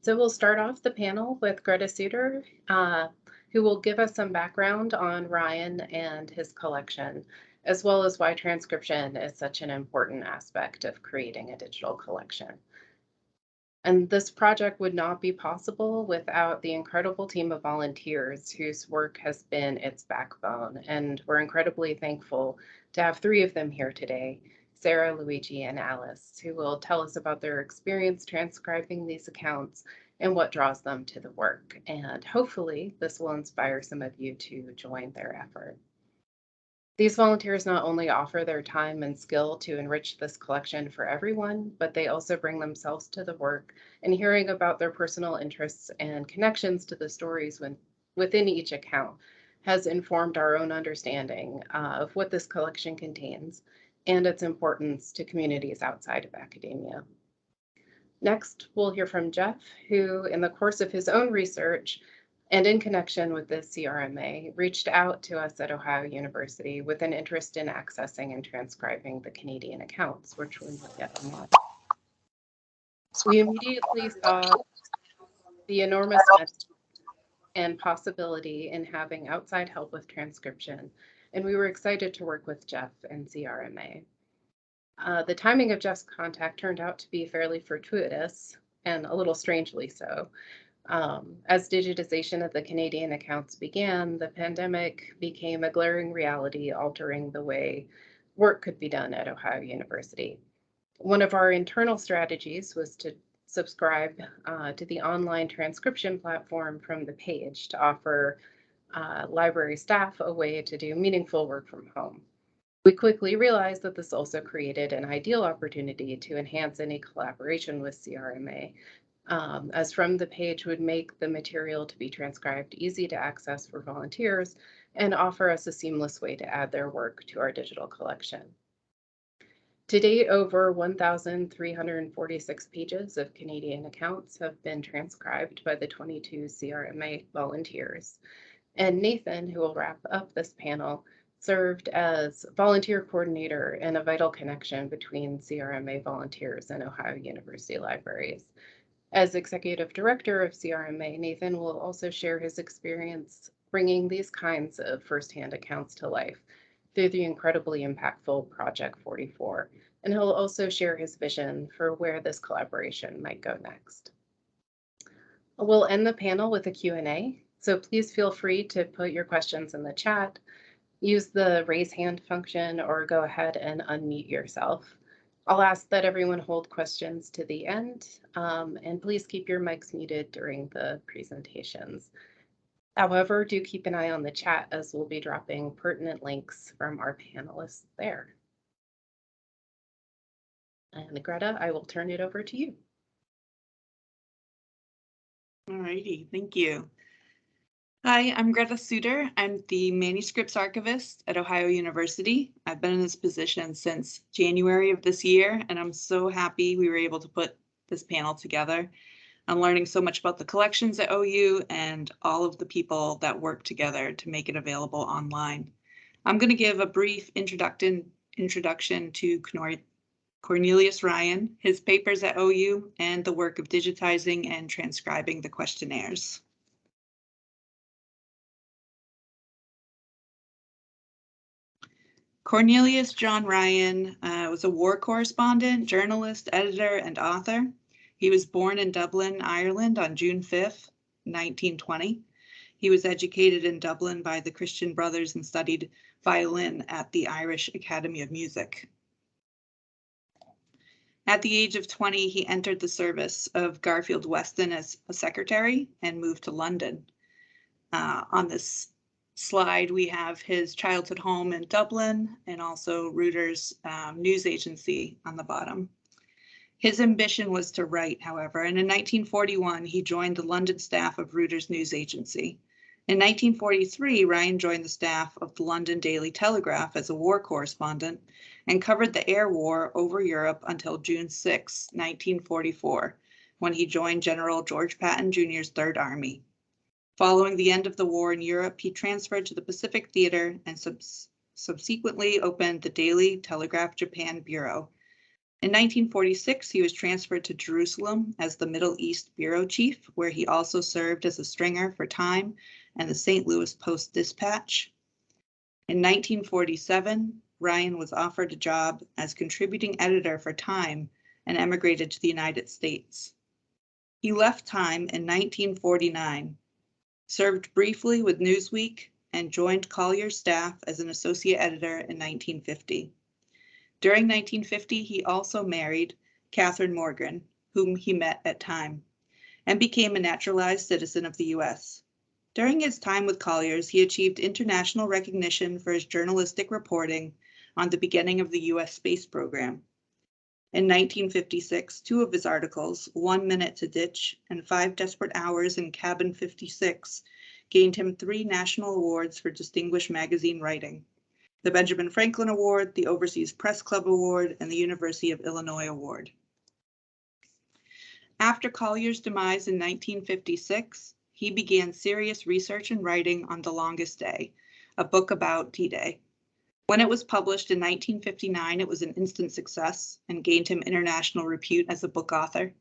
So we'll start off the panel with Greta Suter, uh, who will give us some background on Ryan and his collection, as well as why transcription is such an important aspect of creating a digital collection. And this project would not be possible without the incredible team of volunteers whose work has been its backbone. And we're incredibly thankful to have three of them here today, Sarah, Luigi, and Alice, who will tell us about their experience transcribing these accounts and what draws them to the work. And hopefully this will inspire some of you to join their effort. These volunteers not only offer their time and skill to enrich this collection for everyone, but they also bring themselves to the work and hearing about their personal interests and connections to the stories when, within each account has informed our own understanding uh, of what this collection contains and its importance to communities outside of academia. Next, we'll hear from Jeff, who in the course of his own research and in connection with the CRMA, reached out to us at Ohio University with an interest in accessing and transcribing the Canadian accounts, which we not yet unlocked. We immediately saw the enormous and possibility in having outside help with transcription, and we were excited to work with Jeff and CRMA. Uh, the timing of Jeff's contact turned out to be fairly fortuitous and a little strangely so. Um, as digitization of the Canadian accounts began, the pandemic became a glaring reality, altering the way work could be done at Ohio University. One of our internal strategies was to subscribe uh, to the online transcription platform FromThePage to offer uh, library staff a way to do meaningful work from home. We quickly realized that this also created an ideal opportunity to enhance any collaboration with CRMA um, as FromThePage would make the material to be transcribed easy to access for volunteers and offer us a seamless way to add their work to our digital collection. To date, over 1,346 pages of Canadian accounts have been transcribed by the 22 CRMA volunteers. And Nathan, who will wrap up this panel, served as volunteer coordinator and a vital connection between CRMA volunteers and Ohio University libraries. As executive director of CRMA, Nathan will also share his experience bringing these kinds of firsthand accounts to life through the incredibly impactful Project 44. And he'll also share his vision for where this collaboration might go next. We'll end the panel with a Q&A, so please feel free to put your questions in the chat, use the raise hand function, or go ahead and unmute yourself. I'll ask that everyone hold questions to the end, um, and please keep your mics muted during the presentations. However, do keep an eye on the chat as we'll be dropping pertinent links from our panelists there. And Greta, I will turn it over to you. All righty, thank you. Hi, I'm Greta Suter. I'm the manuscripts archivist at Ohio University. I've been in this position since January of this year, and I'm so happy we were able to put this panel together. I'm learning so much about the collections at OU and all of the people that work together to make it available online. I'm going to give a brief introduction, introduction to Cornelius Ryan, his papers at OU, and the work of digitizing and transcribing the questionnaires. Cornelius John Ryan uh, was a war correspondent, journalist, editor, and author. He was born in Dublin, Ireland on June 5th, 1920. He was educated in Dublin by the Christian Brothers and studied violin at the Irish Academy of Music. At the age of 20, he entered the service of Garfield Weston as a secretary and moved to London. Uh, on this slide, we have his childhood home in Dublin and also Reuters um, news agency on the bottom. His ambition was to write, however, and in 1941 he joined the London staff of Reuters news agency. In 1943, Ryan joined the staff of the London Daily Telegraph as a war correspondent and covered the air war over Europe until June 6, 1944, when he joined General George Patton Jr.'s Third Army. Following the end of the war in Europe, he transferred to the Pacific Theater and subs subsequently opened the Daily Telegraph Japan Bureau. In 1946, he was transferred to Jerusalem as the Middle East Bureau Chief, where he also served as a stringer for Time and the St. Louis Post Dispatch. In 1947, Ryan was offered a job as contributing editor for Time and emigrated to the United States. He left Time in 1949, served briefly with Newsweek, and joined Collier's staff as an associate editor in 1950. During 1950, he also married Catherine Morgan, whom he met at Time, and became a naturalized citizen of the US. During his time with Colliers, he achieved international recognition for his journalistic reporting on the beginning of the US space program. In 1956, two of his articles, One Minute to Ditch and Five Desperate Hours in Cabin 56, gained him three national awards for distinguished magazine writing the Benjamin Franklin Award, the Overseas Press Club Award, and the University of Illinois Award. After Collier's demise in 1956, he began serious research and writing on The Longest Day, a book about D-Day. When it was published in 1959, it was an instant success and gained him international repute as a book author.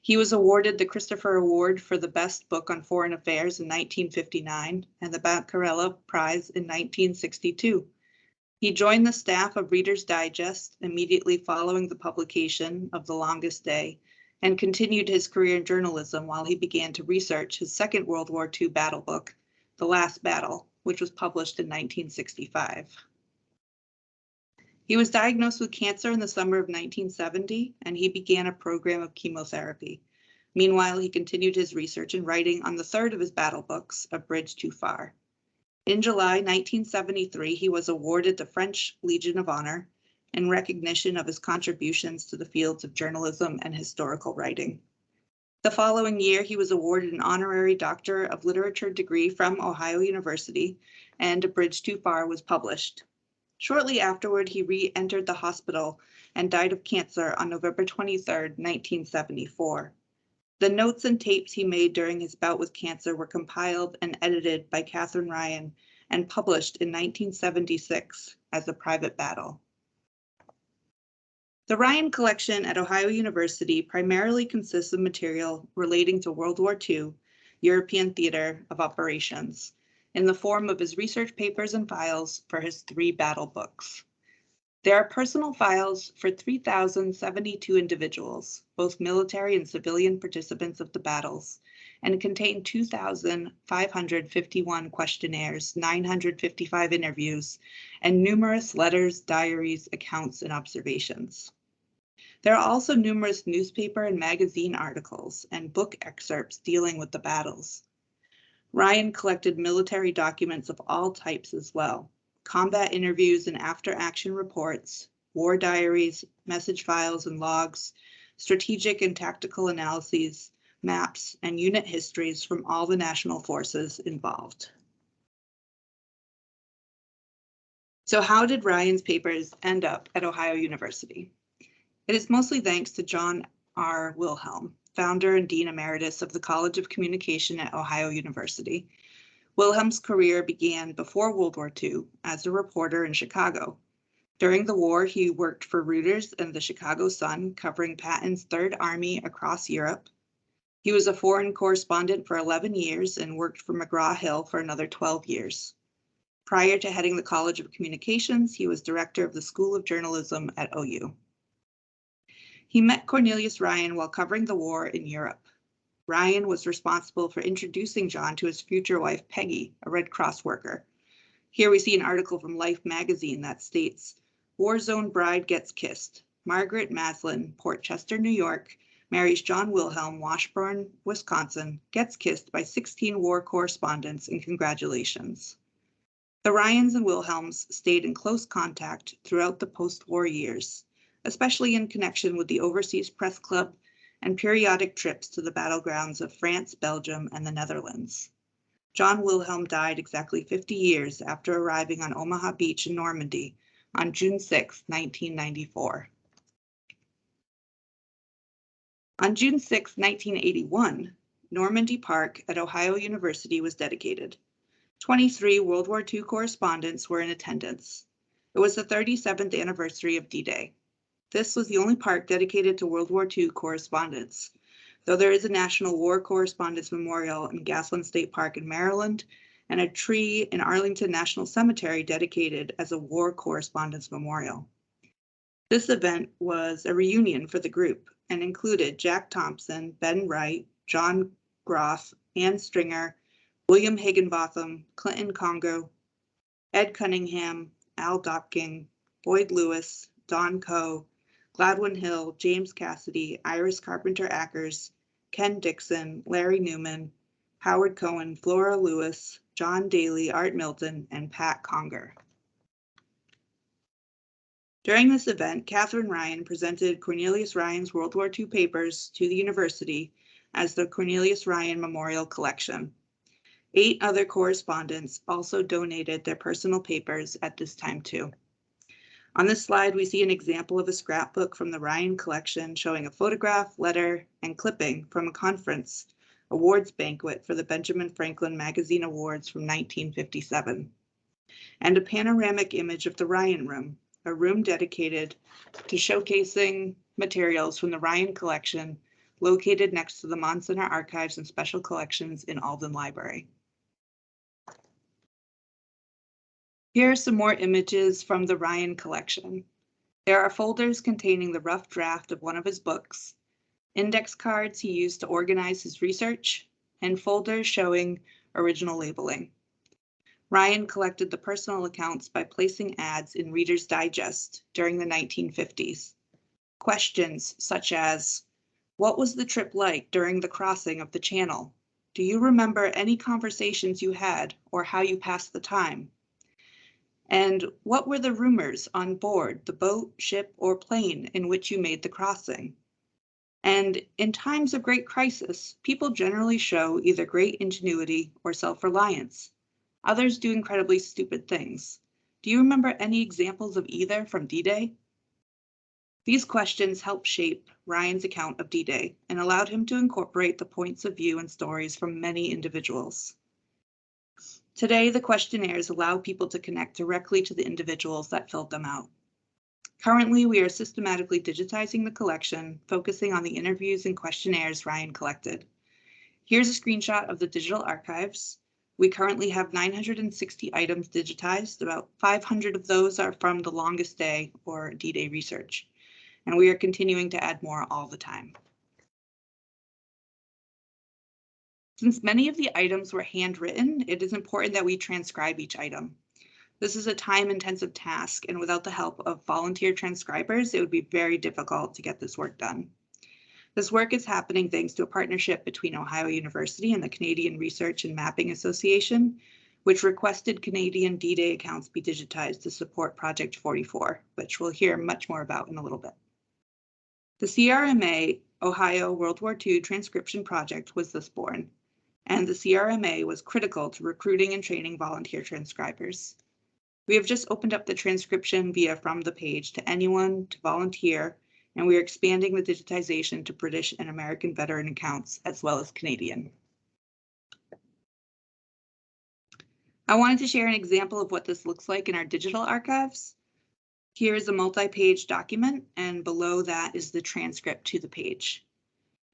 He was awarded the Christopher Award for the best book on foreign affairs in 1959 and the Bancarella Prize in 1962. He joined the staff of Reader's Digest immediately following the publication of The Longest Day and continued his career in journalism while he began to research his Second World War II battle book, The Last Battle, which was published in 1965. He was diagnosed with cancer in the summer of 1970, and he began a program of chemotherapy. Meanwhile, he continued his research and writing on the third of his battle books, A Bridge Too Far. In July 1973, he was awarded the French Legion of Honor in recognition of his contributions to the fields of journalism and historical writing. The following year, he was awarded an honorary Doctor of Literature degree from Ohio University, and A Bridge Too Far was published. Shortly afterward, he re-entered the hospital and died of cancer on November 23, 1974. The notes and tapes he made during his bout with cancer were compiled and edited by Catherine Ryan and published in 1976 as a private battle. The Ryan Collection at Ohio University primarily consists of material relating to World War II, European theater of operations, in the form of his research papers and files for his three battle books. There are personal files for 3,072 individuals, both military and civilian participants of the battles, and contain 2,551 questionnaires, 955 interviews, and numerous letters, diaries, accounts, and observations. There are also numerous newspaper and magazine articles and book excerpts dealing with the battles. Ryan collected military documents of all types as well, combat interviews and after action reports, war diaries, message files and logs, strategic and tactical analyses, maps, and unit histories from all the national forces involved. So how did Ryan's papers end up at Ohio University? It is mostly thanks to John R. Wilhelm, founder and dean emeritus of the College of Communication at Ohio University, Wilhelm's career began before World War II as a reporter in Chicago. During the war, he worked for Reuters and the Chicago Sun, covering Patton's Third Army across Europe. He was a foreign correspondent for 11 years and worked for McGraw-Hill for another 12 years. Prior to heading the College of Communications, he was director of the School of Journalism at OU. He met Cornelius Ryan while covering the war in Europe. Ryan was responsible for introducing John to his future wife, Peggy, a Red Cross worker. Here we see an article from Life magazine that states, War Zone Bride Gets Kissed. Margaret Maslin, Port Chester, New York, marries John Wilhelm, Washburn, Wisconsin, gets kissed by 16 war correspondents and congratulations. The Ryans and Wilhelms stayed in close contact throughout the post-war years, especially in connection with the Overseas Press Club and periodic trips to the battlegrounds of France, Belgium, and the Netherlands. John Wilhelm died exactly 50 years after arriving on Omaha Beach in Normandy on June 6, 1994. On June 6, 1981, Normandy Park at Ohio University was dedicated. 23 World War II correspondents were in attendance. It was the 37th anniversary of D-Day. This was the only park dedicated to World War II correspondence. Though there is a National War Correspondence Memorial in Gathland State Park in Maryland and a tree in Arlington National Cemetery dedicated as a war correspondence memorial. This event was a reunion for the group and included Jack Thompson, Ben Wright, John Groff, Ann Stringer, William Higginbotham, Clinton Congo, Ed Cunningham, Al Dopking, Boyd Lewis, Don Coe, Gladwin Hill, James Cassidy, Iris Carpenter Ackers, Ken Dixon, Larry Newman, Howard Cohen, Flora Lewis, John Daly, Art Milton, and Pat Conger. During this event, Catherine Ryan presented Cornelius Ryan's World War II papers to the university as the Cornelius Ryan Memorial Collection. Eight other correspondents also donated their personal papers at this time too. On this slide, we see an example of a scrapbook from the Ryan collection showing a photograph, letter, and clipping from a conference awards banquet for the Benjamin Franklin Magazine Awards from 1957, and a panoramic image of the Ryan Room, a room dedicated to showcasing materials from the Ryan collection located next to the Mahn Archives and Special Collections in Alden Library. Here are some more images from the Ryan collection. There are folders containing the rough draft of one of his books, index cards he used to organize his research, and folders showing original labeling. Ryan collected the personal accounts by placing ads in Reader's Digest during the 1950s. Questions such as, what was the trip like during the crossing of the channel? Do you remember any conversations you had or how you passed the time? And what were the rumors on board the boat, ship, or plane in which you made the crossing? And in times of great crisis, people generally show either great ingenuity or self-reliance. Others do incredibly stupid things. Do you remember any examples of either from D-Day? These questions helped shape Ryan's account of D-Day and allowed him to incorporate the points of view and stories from many individuals. Today, the questionnaires allow people to connect directly to the individuals that filled them out. Currently, we are systematically digitizing the collection, focusing on the interviews and questionnaires Ryan collected. Here's a screenshot of the digital archives. We currently have 960 items digitized. About 500 of those are from the longest day or D-Day research. And we are continuing to add more all the time. Since many of the items were handwritten, it is important that we transcribe each item. This is a time intensive task and without the help of volunteer transcribers, it would be very difficult to get this work done. This work is happening thanks to a partnership between Ohio University and the Canadian Research and Mapping Association, which requested Canadian D-Day accounts be digitized to support Project 44, which we'll hear much more about in a little bit. The CRMA Ohio World War II Transcription Project was thus born and the CRMA was critical to recruiting and training volunteer transcribers. We have just opened up the transcription via FromThePage to anyone to volunteer, and we are expanding the digitization to British and American veteran accounts as well as Canadian. I wanted to share an example of what this looks like in our digital archives. Here is a multi-page document, and below that is the transcript to the page.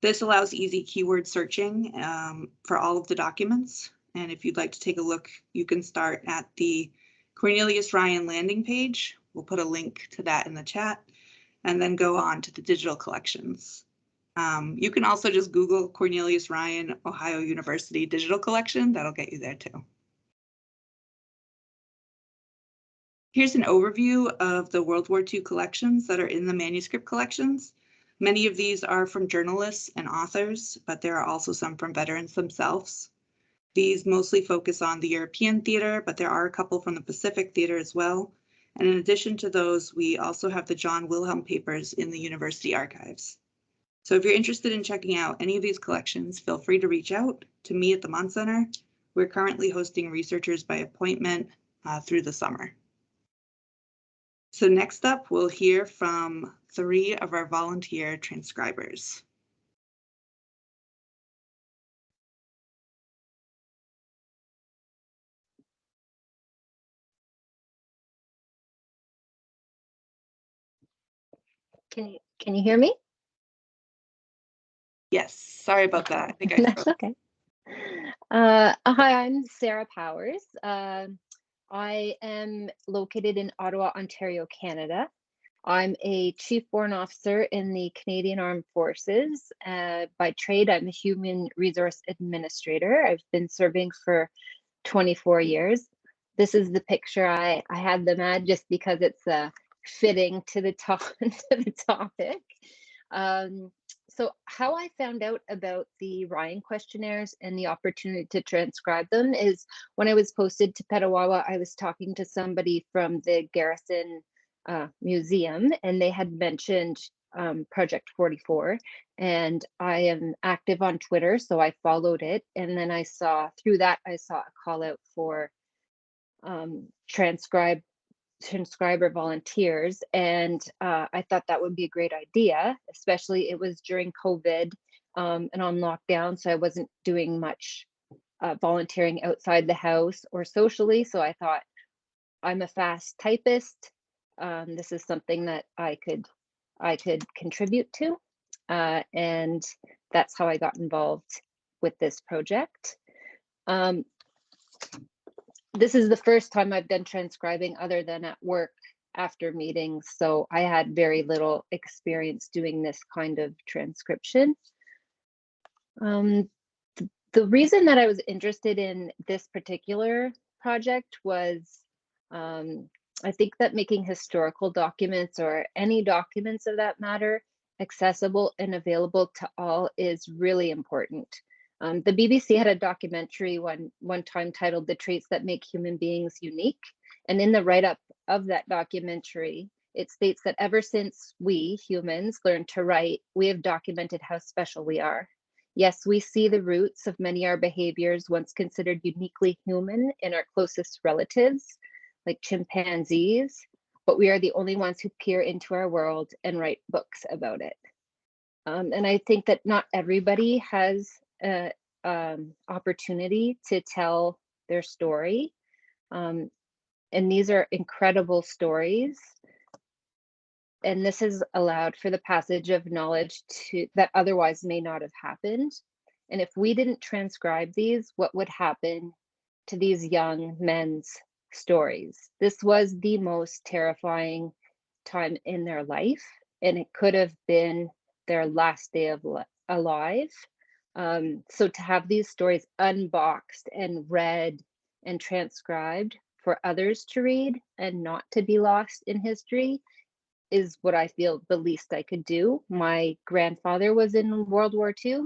This allows easy keyword searching um, for all of the documents. And if you'd like to take a look, you can start at the Cornelius Ryan landing page. We'll put a link to that in the chat and then go on to the digital collections. Um, you can also just Google Cornelius Ryan Ohio University Digital Collection. That'll get you there too. Here's an overview of the World War II collections that are in the manuscript collections. Many of these are from journalists and authors, but there are also some from veterans themselves. These mostly focus on the European theater, but there are a couple from the Pacific theater as well. And in addition to those, we also have the John Wilhelm papers in the university archives. So if you're interested in checking out any of these collections, feel free to reach out to me at the Mahn Center. We're currently hosting researchers by appointment uh, through the summer. So next up, we'll hear from three of our volunteer transcribers. Can you, can you hear me? Yes, sorry about that. I think I That's okay. Uh, hi, I'm Sarah Powers. Uh, I am located in Ottawa, Ontario, Canada. I'm a Chief Warrant Officer in the Canadian Armed Forces. Uh, by trade, I'm a Human Resource Administrator. I've been serving for 24 years. This is the picture I, I had them add just because it's uh, fitting to the, to- to the topic. Um, so how I found out about the Ryan questionnaires and the opportunity to transcribe them is when I was posted to Petawawa, I was talking to somebody from the Garrison uh, Museum, and they had mentioned um, Project 44. And I am active on Twitter, so I followed it. And then I saw through that, I saw a call out for um, transcribe transcriber volunteers and uh, i thought that would be a great idea especially it was during covid um, and on lockdown so i wasn't doing much uh, volunteering outside the house or socially so i thought i'm a fast typist um, this is something that i could i could contribute to uh, and that's how i got involved with this project um, this is the first time I've done transcribing other than at work after meetings. So I had very little experience doing this kind of transcription. Um, th- the reason that I was interested in this particular project was um, I think that making historical documents or any documents of that matter accessible and available to all is really important. Um, the BBC had a documentary one one time titled "The Traits That Make Human Beings Unique," and in the write-up of that documentary, it states that ever since we humans learned to write, we have documented how special we are. Yes, we see the roots of many our behaviors once considered uniquely human in our closest relatives, like chimpanzees, but we are the only ones who peer into our world and write books about it. Um, and I think that not everybody has a um, opportunity to tell their story. Um, and these are incredible stories. And this has allowed for the passage of knowledge to that otherwise may not have happened. And if we didn't transcribe these, what would happen to these young men's stories? This was the most terrifying time in their life, and it could have been their last day of li- alive. Um, so to have these stories unboxed and read and transcribed for others to read and not to be lost in history is what I feel the least I could do. My grandfather was in World War II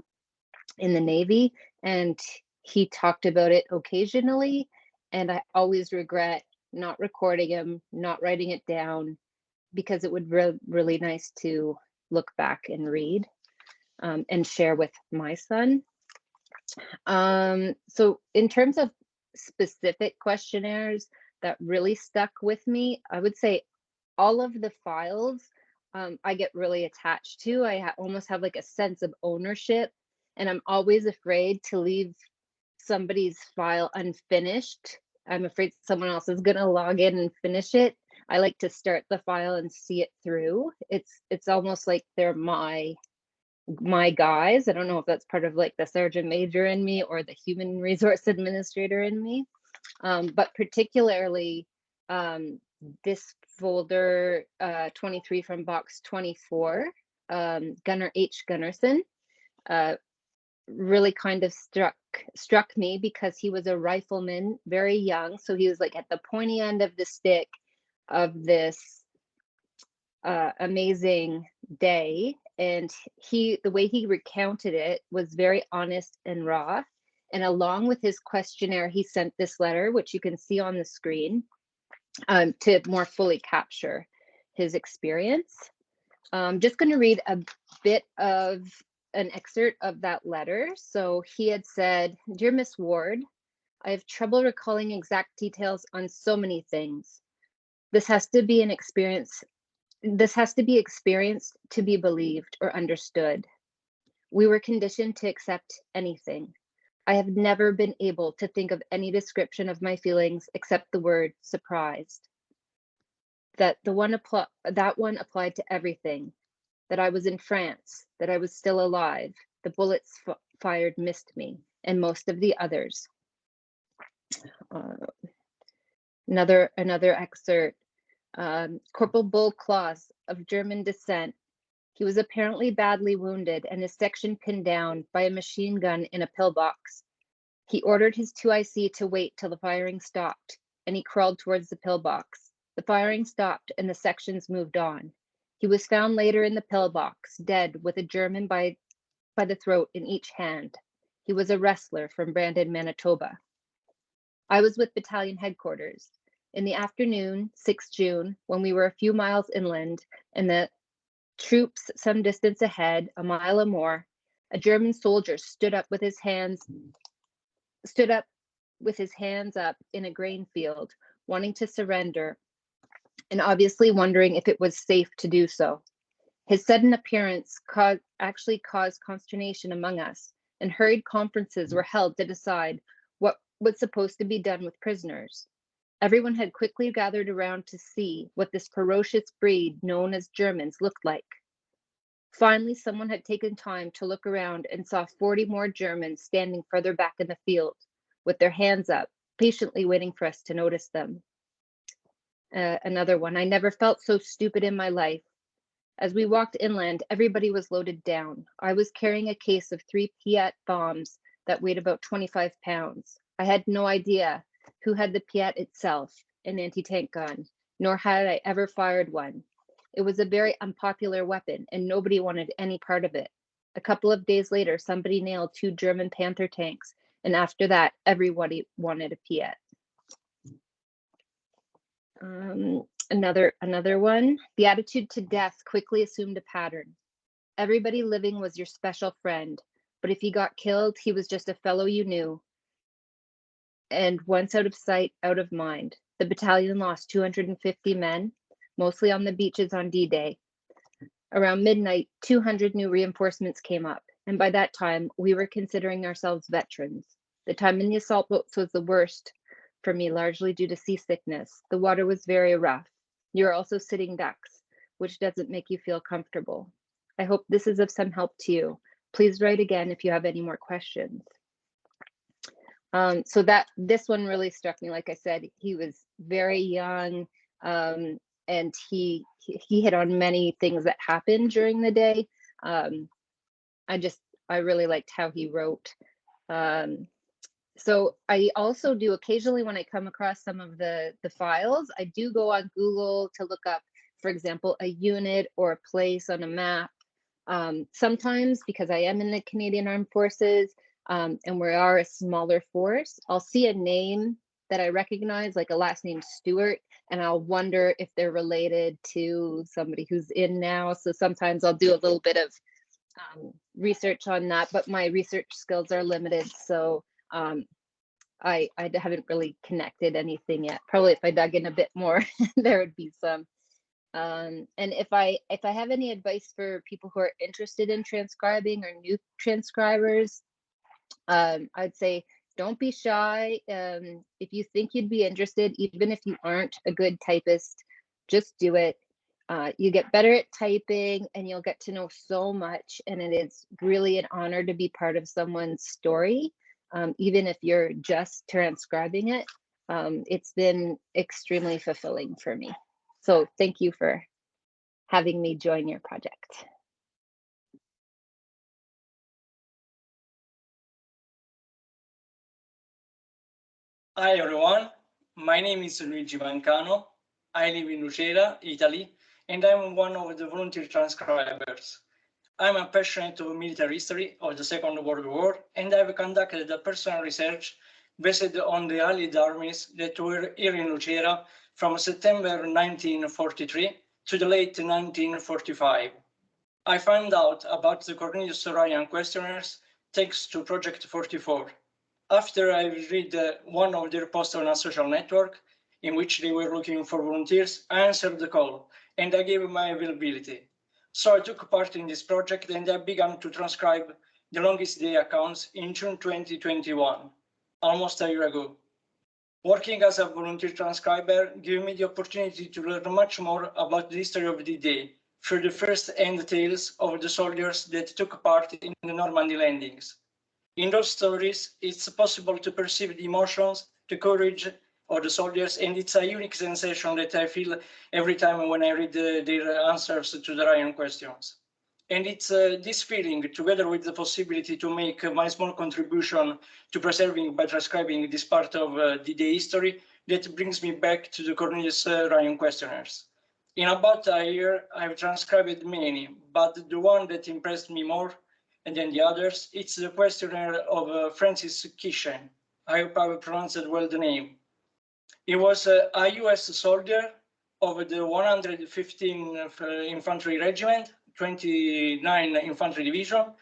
in the Navy, and he talked about it occasionally. And I always regret not recording them, not writing it down, because it would be really nice to look back and read um, and share with my son. Um, so in terms of specific questionnaires that really stuck with me, I would say all of the files um, I get really attached to. I ha- almost have like a sense of ownership, and I'm always afraid to leave somebody's file unfinished. I'm afraid someone else is going to log in and finish it. I like to start the file and see it through. It's it's almost like they're my my guys. I don't know if that's part of like the sergeant major in me or the human resource administrator in me. Um, but particularly um, this folder uh, 23 from box 24, um, Gunner H. Gunnarsson, uh, really kind of struck struck me because he was a rifleman, very young. So he was like at the pointy end of the stick of this uh, amazing day and he the way he recounted it was very honest and raw and along with his questionnaire he sent this letter which you can see on the screen um, to more fully capture his experience i'm just going to read a bit of an excerpt of that letter so he had said dear miss ward i have trouble recalling exact details on so many things this has to be an experience this has to be experienced to be believed or understood. We were conditioned to accept anything. I have never been able to think of any description of my feelings except the word surprised. That the one that one applied to everything. That I was in France, that I was still alive. The bullets fired missed me and most of the others. Uh, another another excerpt. Um, Corporal Bull Claus of German descent. He was apparently badly wounded and his section pinned down by a machine gun in a pillbox. He ordered his 2IC to wait till the firing stopped, and he crawled towards the pillbox. The firing stopped and the sections moved on. He was found later in the pillbox, dead with a German by, by the throat in each hand. He was a wrestler from Brandon, Manitoba. I was with battalion headquarters. In the afternoon, 6 June, when we were a few miles inland and the troops some distance ahead, a mile or more, a German soldier stood up with his hands stood up with his hands up in a grain field, wanting to surrender and obviously wondering if it was safe to do so. His sudden appearance caused, actually caused consternation among us, and hurried conferences were held to decide what was supposed to be done with prisoners. Everyone had quickly gathered around to see what this ferocious breed known as Germans looked like. Finally, someone had taken time to look around and saw 40 more Germans standing further back in the field with their hands up, patiently waiting for us to notice them. Uh, another one, I never felt so stupid in my life. As we walked inland, everybody was loaded down. I was carrying a case of three Piat bombs that weighed about 25 pounds. I had no idea who had the Piat itself, an anti tank gun, nor had I ever fired one. It was a very unpopular weapon, and nobody wanted any part of it. A couple of days later, somebody nailed two German Panther tanks, and after that, everybody wanted a Piat. Um, another another one. The attitude to death quickly assumed a pattern. Everybody living was your special friend, but if he got killed, he was just a fellow you knew. And once out of sight, out of mind. The battalion lost 250 men, mostly on the beaches on D-Day. Around midnight, 200 new reinforcements came up, and by that time, we were considering ourselves veterans. The time in the assault boats was the worst for me, largely due to seasickness. The water was very rough. You're also sitting ducks, which doesn't make you feel comfortable. I hope this is of some help to you. Please write again if you have any more questions. Um, so that this one really struck me. Like I said, he was very young, um, and he he hit on many things that happened during the day. Um, I just I really liked how he wrote. Um, so I also do occasionally when I come across some of the the files, I do go on Google to look up, for example, a unit or a place on a map. Um, sometimes because I am in the Canadian Armed Forces um, and we are a smaller force, I'll see a name that I recognize, like a last name Stewart, and I'll wonder if they're related to somebody who's in now. So sometimes I'll do a little bit of um, research on that, but my research skills are limited. So um, I, I haven't really connected anything yet. Probably if I dug in a bit more, there would be some. Um, and if I if I have any advice for people who are interested in transcribing or new transcribers, um, I'd say don't be shy. Um, if you think you'd be interested, even if you aren't a good typist, just do it. Uh, you get better at typing and you'll get to know so much. And it is really an honor to be part of someone's story, um, even if you're just transcribing it. Um, it's been extremely fulfilling for me. So thank you for having me join your project. Hi everyone, my name is Luigi Mancano. I live in Lucera, Italy, and I'm one of the volunteer transcribers. I'm a passionate of military history of the Second World War, and I've conducted a personal research based on the Allied armies that were here in Lucera from September 1943 to the late 1945. I found out about the Cornelius Ryan questionnaires thanks to Project 44 after I read one of their posts on a social network in which they were looking for volunteers, I answered the call and I gave my availability. So I took part in this project and I began to transcribe the longest day accounts in June 2021, almost a year ago. Working as a volunteer transcriber gave me the opportunity to learn much more about the history of the day through the first-hand tales of the soldiers that took part in the Normandy landings. In those stories, it's possible to perceive the emotions, the courage of the soldiers, and it's a unique sensation that I feel every time when I read the, their answers to the Ryan questions. And it's uh, this feeling, together with the possibility to make my small contribution to preserving by transcribing this part of uh, the day history, that brings me back to the Cornelius uh, Ryan questionnaires. In about a year, I've transcribed many, but the one that impressed me more than the others, it's the questionnaire of uh, Francis Kishen. I hope I pronounced well the name. He was uh, a US soldier of the 115th uh, Infantry Regiment, 29 Infantry Division.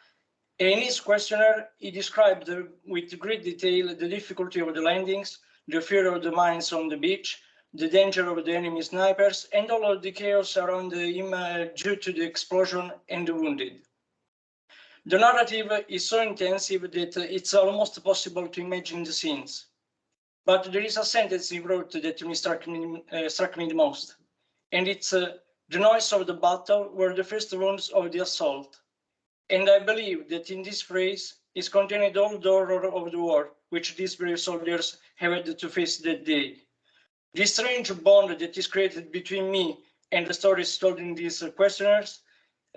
In his questionnaire, he described uh, with great detail the difficulty of the landings, the fear of the mines on the beach, the danger of the enemy snipers, and all of the chaos around him uh, due to the explosion and the wounded. The narrative is so intensive that it's almost possible to imagine the scenes. But there is a sentence he wrote that me struck me, uh, struck me the most, and it's uh, the noise of the battle were the first wounds of the assault. And I believe that in this phrase is contained all the horror of the war, which these brave soldiers have had to face that day. This strange bond that is created between me and the stories told in these questionnaires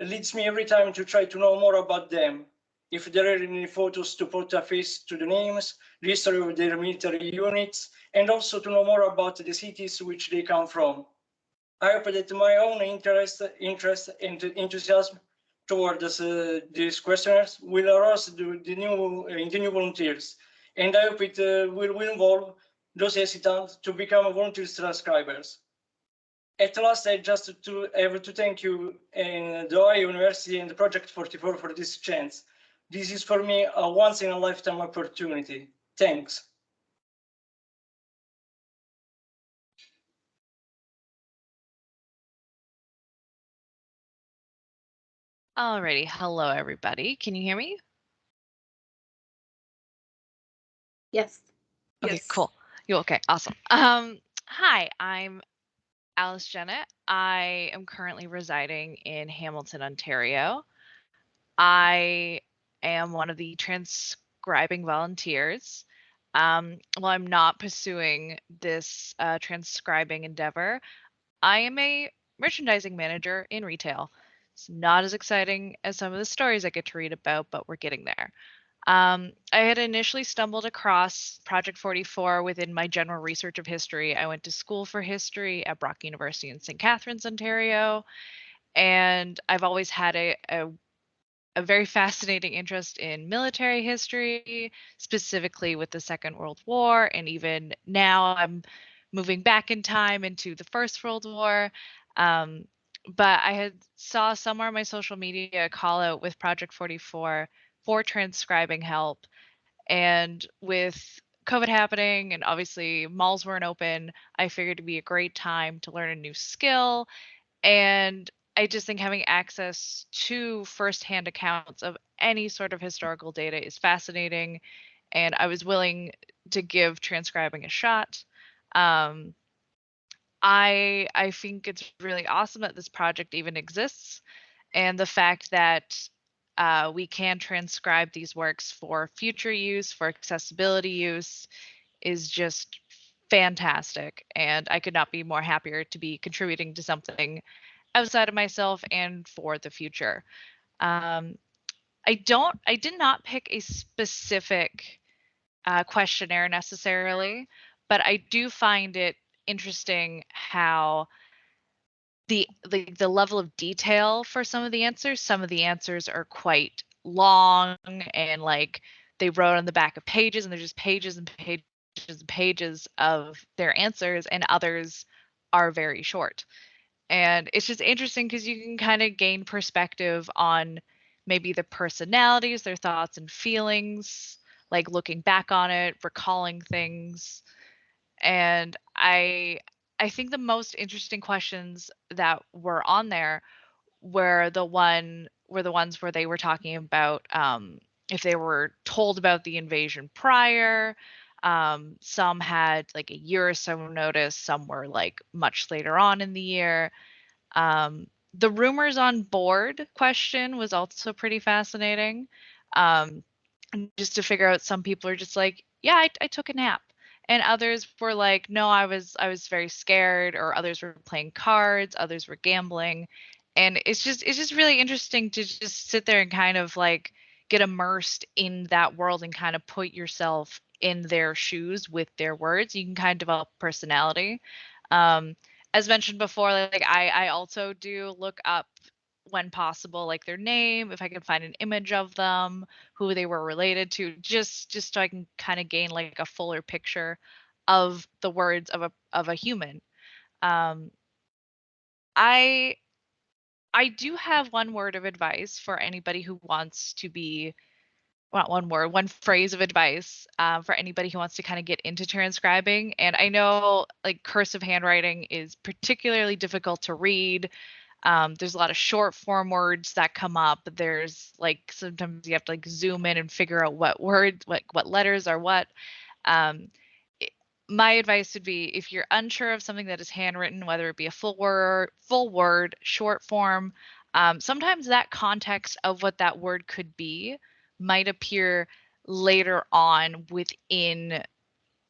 leads me every time to try to know more about them. If there are any photos to put a face to the names, the history of their military units, and also to know more about the cities which they come from. I hope that my own interest, interest and enthusiasm towards uh, these questionnaires will arouse the, the new, uh, the new volunteers, and I hope it uh, will, will involve those hesitant to become volunteer transcribers. At last, I just to have to thank you and the Ohio University and the Project 44 for this chance. This is for me a once in a lifetime opportunity. Thanks. Alrighty, hello everybody. Can you hear me? Yes. Okay, Yes. cool. You okay? Awesome. Um, hi, I'm Alice Jennett. I am currently residing in Hamilton, Ontario. I am one of the transcribing volunteers. Um, while I'm not pursuing this uh, transcribing endeavor, I am a merchandising manager in retail. It's not as exciting as some of the stories I get to read about, but we're getting there. Um, I had initially stumbled across Project 44 within my general research of history. I went to school for history at Brock University in St. Catharines, Ontario, and I've always had a, a, a very fascinating interest in military history, specifically with the Second World War, and even now I'm moving back in time into the First World War. Um, but I had saw somewhere on my social media a call out with Project 44 for transcribing help. And with COVID happening and obviously malls weren't open, I figured it'd be a great time to learn a new skill. And I just think having access to firsthand accounts of any sort of historical data is fascinating. And I was willing to give transcribing a shot. Um, I I think it's really awesome that this project even exists, and the fact that uh, we can transcribe these works for future use, for accessibility use, is just fantastic. And I could not be more happier to be contributing to something outside of myself and for the future. Um, I don't, I did not pick a specific uh, questionnaire necessarily, but I do find it interesting how the, the the level of detail for some of the answers some of the answers are quite long and like they wrote on the back of pages and there's just pages and pages and pages of their answers and others are very short and it's just interesting because you can kind of gain perspective on maybe the personalities their thoughts and feelings like looking back on it recalling things and i i think the most interesting questions that were on there were the one were the ones where they were talking about um, if they were told about the invasion prior um, some had like a year or so notice some were like much later on in the year um, the rumors on board question was also pretty fascinating. Um, just to figure out some people are just like, yeah, I, I took a nap. And others were like, no, I was I was very scared, or others were playing cards, others were gambling. And it's just it's just really interesting to just sit there and kind of like get immersed in that world and kind of put yourself in their shoes with their words. You can kind of develop personality. Um, as mentioned before, like I, I also do look up when possible, like their name, if I can find an image of them, who they were related to, just just so I can kind of gain like a fuller picture of the words of a of a human. Um, I I do have one word of advice for anybody who wants to be not one word, one phrase of advice um, for anybody who wants to kind of get into transcribing. And I know like cursive handwriting is particularly difficult to read. Um, there's a lot of short form words that come up. There's like sometimes you have to like zoom in and figure out what words, what what letters are what. Um, my advice would be if you're unsure of something that is handwritten, whether it be a full word, full word, short form, um, sometimes that context of what that word could be might appear later on within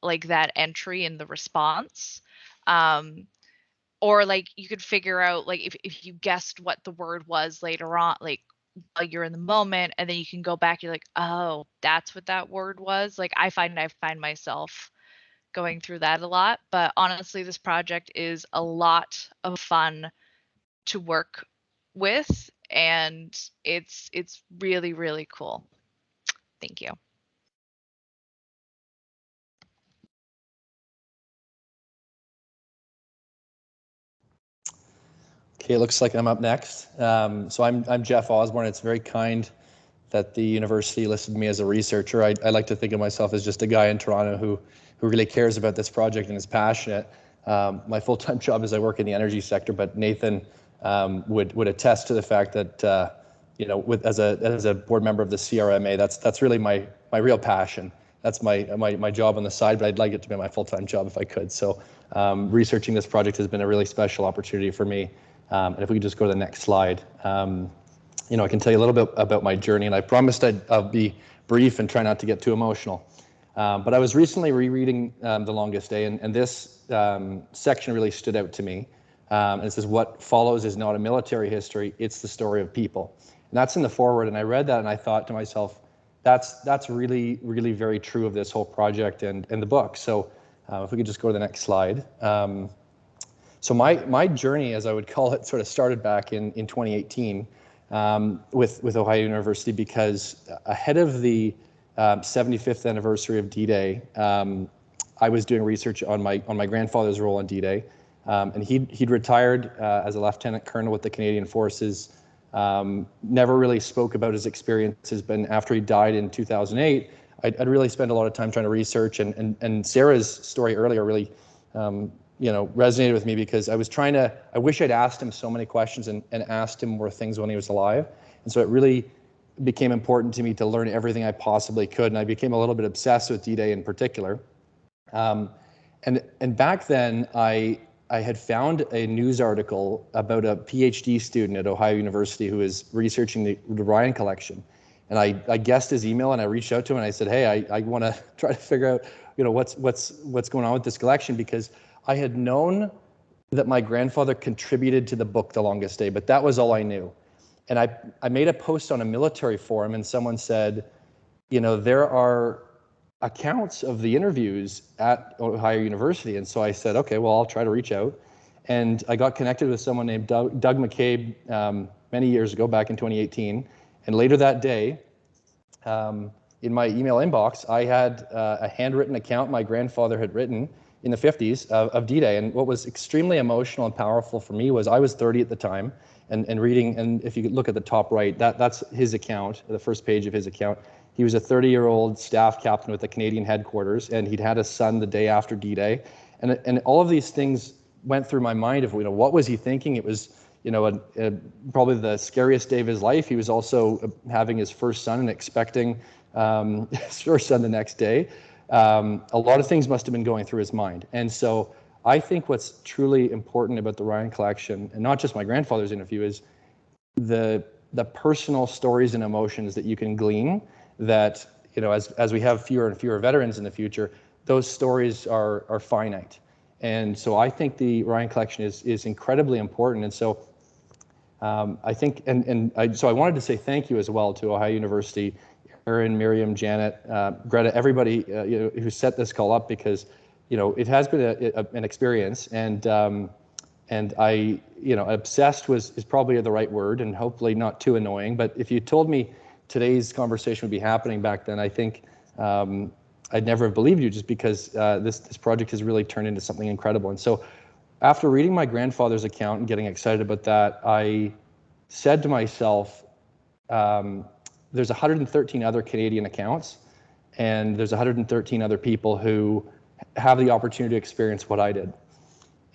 like that entry in the response um or like you could figure out like if, if you guessed what the word was later on like while you're in the moment and then you can go back you're like oh that's what that word was? Like i find i find myself going through that a lot but honestly this project is a lot of fun to work with and it's it's really really cool Thank you. Okay, it looks like I'm up next. Um, so I'm, I'm Jeff Osborne. It's very kind that the university listed me as a researcher. I, I like to think of myself as just a guy in Toronto who, who really cares about this project and is passionate. Um, my full-time job is I work in the energy sector, but Nathan um, would, would attest to the fact that uh, you know, with as a as a board member of the CRMA, that's that's really my my real passion. That's my my my job on the side, but I'd like it to be my full-time job if I could. So um, researching this project has been a really special opportunity for me. Um, and if we could just go to the next slide, um, you know, I can tell you a little bit about my journey, and I promised I'd I'll be brief and try not to get too emotional. Um, but I was recently rereading um, The Longest Day, and, and this um, section really stood out to me. and it says, what follows is not a military history, it's the story of people. And that's in the foreword. And I read that and I thought to myself, that's that's really, really very true of this whole project and, and the book. So uh, if we could just go to the next slide. Um, so my, my journey, as I would call it, sort of started back in, in 2018 um, with, with Ohio University because ahead of the um, 75th anniversary of D-Day, um, I was doing research on my on my grandfather's role on D-Day. Um, and he'd, he'd retired uh, as a lieutenant colonel with the Canadian Forces um, never really spoke about his experiences, but after he died in 2008, I'd, I'd, really spent a lot of time trying to research. And, and, and Sarah's story earlier really, um, you know, resonated with me because I was trying to, I wish I'd asked him so many questions and, and asked him more things when he was alive. And so it really became important to me to learn everything I possibly could. And I became a little bit obsessed with D-Day in particular. Um, and, and back then, I, I had found a news article about a PhD student at Ohio University who is researching the, the Ryan collection. And I, I guessed his email and I reached out to him and I said, hey, I, I want to try to figure out, you know, what's, what's, what's going on with this collection because I had known that my grandfather contributed to the book The Longest Day, but that was all I knew. And I, I made a post on a military forum and someone said, you know, there are accounts of the interviews at Ohio University. And so I said, okay, well, I'll try to reach out. And I got connected with someone named Doug, Doug McCabe um, many years ago, back in 2018. And later that day, um, in my email inbox, I had uh, a handwritten account my grandfather had written in the 50s of, of D-Day. And what was extremely emotional and powerful for me was I was 30 at the time and, and reading, and if you look at the top right, that, that's his account, the first page of his account. He was a 30 year old staff captain with the Canadian headquarters, and he'd had a son the day after D Day. And, and all of these things went through my mind of, you know, what was he thinking? It was, you know, a, a, probably the scariest day of his life. He was also uh, having his first son and expecting um, his first son the next day. Um, a lot of things must have been going through his mind. And so I think what's truly important about the Ryan collection, and not just my grandfather's interview, is the the personal stories and emotions that you can glean that you know as as we have fewer and fewer veterans in the future those stories are are finite. And so i think the ryan collection is is incredibly important. And so um, i think and and I, so i wanted to say thank you as well to ohio university Erin, Miriam, Janet, uh, Greta, everybody uh, you know, who set this call up because you know it has been a, a, an experience and um, and I, you know, obsessed was is probably the right word, and hopefully not too annoying. But if you told me today's conversation would be happening back then, I think um, I'd never have believed you, just because uh, this this project has really turned into something incredible. And so, after reading my grandfather's account and getting excited about that, I said to myself, um, "There's 113 other Canadian accounts, and there's 113 other people who have the opportunity to experience what I did."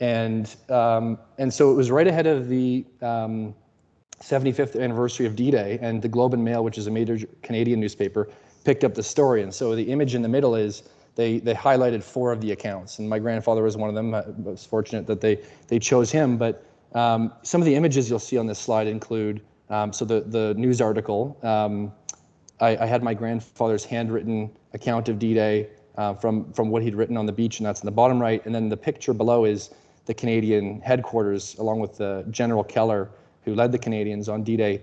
And, um, and so it was right ahead of the um, 75th anniversary of D-Day and the Globe and Mail, which is a major Canadian newspaper, picked up the story. And so the image in the middle is they, they highlighted four of the accounts. And my grandfather was one of them. I was fortunate that they, they chose him. But um, some of the images you'll see on this slide include, um, so the, the news article, um, I, I, had my grandfather's handwritten account of D-Day uh, from, from what he'd written on the beach, and that's in the bottom right. And then the picture below is the Canadian headquarters, along with General Keller, who led the Canadians on D-Day,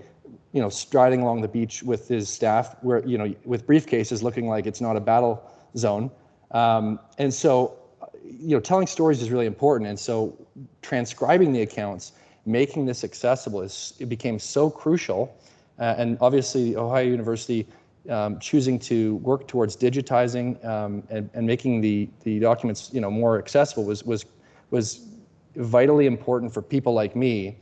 you know, striding along the beach with his staff, where you know, with briefcases, looking like it's not a battle zone. Um, and so, you know, telling stories is really important. And so, transcribing the accounts, making this accessible, is it became so crucial. Uh, and obviously, Ohio University um, choosing to work towards digitizing um, and, and making the the documents, you know, more accessible was was was vitally important for people like me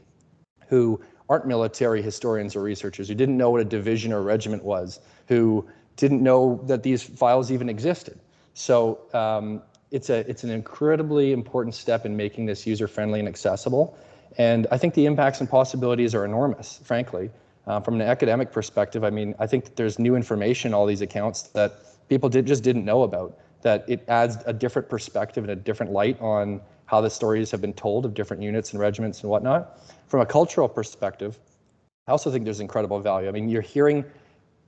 who aren't military historians or researchers, who didn't know what a division or regiment was, who didn't know that these files even existed. So um, it's, a, it's an incredibly important step in making this user-friendly and accessible. And I think the impacts and possibilities are enormous, frankly. Uh, from an academic perspective, I mean, I think that there's new information in all these accounts that people did, just didn't know about, that it adds a different perspective and a different light on how the stories have been told of different units and regiments and whatnot. From a cultural perspective, I also think there's incredible value. I mean, you're hearing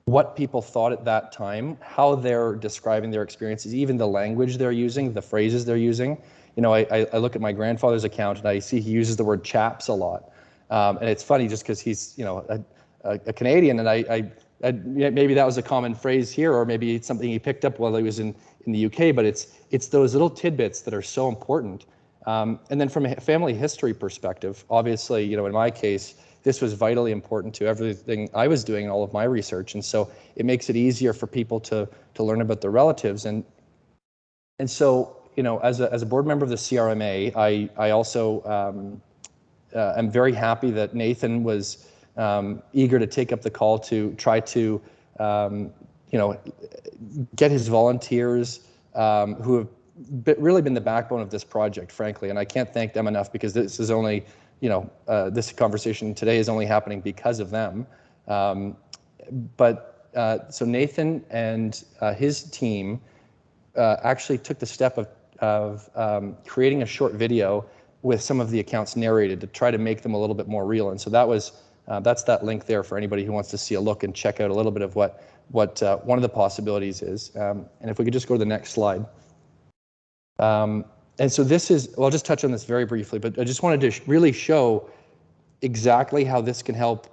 what people thought at that time, how they're describing their experiences, even the language they're using, the phrases they're using. You know, I, I look at my grandfather's account and I see he uses the word chaps a lot. Um, and it's funny just because he's, you know, a, a, a Canadian and I, I, I, maybe that was a common phrase here, or maybe it's something he picked up while he was in, in the UK, but it's, it's those little tidbits that are so important um, and then from a family history perspective, obviously, you know, in my case, this was vitally important to everything I was doing, all of my research. And so it makes it easier for people to, to learn about their relatives. And, and so, you know, as a, as a board member of the CRMA, I, I also um, uh, am very happy that Nathan was um, eager to take up the call to try to, um, you know, get his volunteers um, who have really been the backbone of this project, frankly, and I can't thank them enough because this is only, you know, uh, this conversation today is only happening because of them. Um, but uh, so Nathan and uh, his team uh, actually took the step of, of um, creating a short video with some of the accounts narrated to try to make them a little bit more real. And so that was uh, that's that link there for anybody who wants to see a look and check out a little bit of what what uh, one of the possibilities is. Um, and if we could just go to the next slide. Um, and so this is, well, I'll just touch on this very briefly, but I just wanted to sh really show exactly how this can help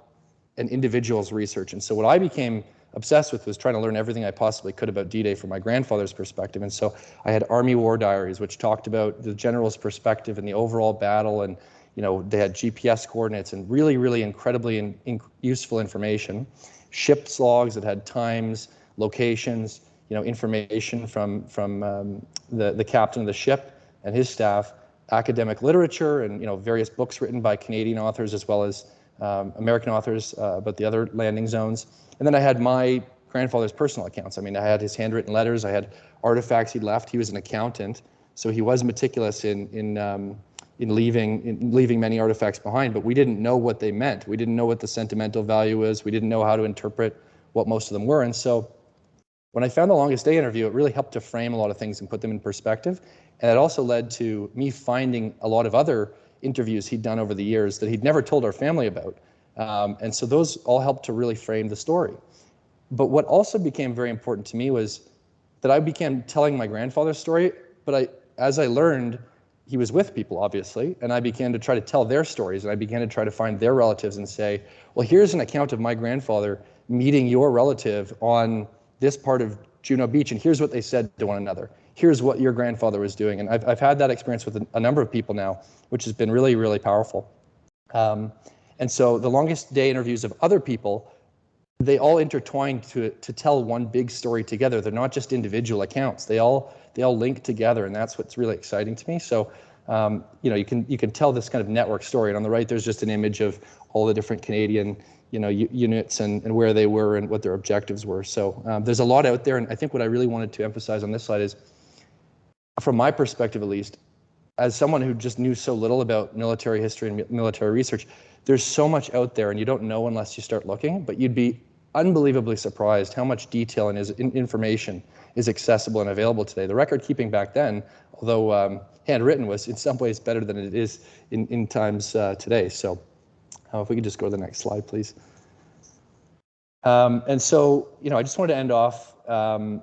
an individual's research. And so what I became obsessed with was trying to learn everything I possibly could about D-Day from my grandfather's perspective. And so I had Army War Diaries, which talked about the general's perspective and the overall battle. And, you know, they had GPS coordinates and really, really incredibly in, in useful information. Ship's logs that had times, locations, you know, information from, from um, the, the captain of the ship and his staff, academic literature and, you know, various books written by Canadian authors as well as um, American authors uh, about the other landing zones. And then I had my grandfather's personal accounts. I mean, I had his handwritten letters, I had artifacts he'd left. He was an accountant, so he was meticulous in, in, um, in, leaving, in leaving many artifacts behind, but we didn't know what they meant. We didn't know what the sentimental value is. We didn't know how to interpret what most of them were. And so when I found the longest day interview, it really helped to frame a lot of things and put them in perspective. And it also led to me finding a lot of other interviews he'd done over the years that he'd never told our family about. Um, and so those all helped to really frame the story. But what also became very important to me was that I began telling my grandfather's story, but I, as I learned, he was with people, obviously, and I began to try to tell their stories, and I began to try to find their relatives and say, well, here's an account of my grandfather meeting your relative on this part of Juno Beach, and here's what they said to one another. Here's what your grandfather was doing, and I've, I've had that experience with a, a number of people now, which has been really, really powerful. Um, and so the longest day interviews of other people they all intertwine to to tell one big story together. They're not just individual accounts. They all they all link together, and that's what's really exciting to me. So, um, you know, you can you can tell this kind of network story. And on the right, there's just an image of all the different Canadian you know units and, and where they were and what their objectives were. So um, there's a lot out there, and I think what I really wanted to emphasize on this slide is, from my perspective at least, as someone who just knew so little about military history and mi- military research, there's so much out there, and you don't know unless you start looking. But you'd be unbelievably surprised how much detail and information is accessible and available today. The record keeping back then, although um, handwritten, was in some ways better than it is in, in times uh, today. So, uh, if we could just go to the next slide, please. Um, and so, you know, I just wanted to end off um,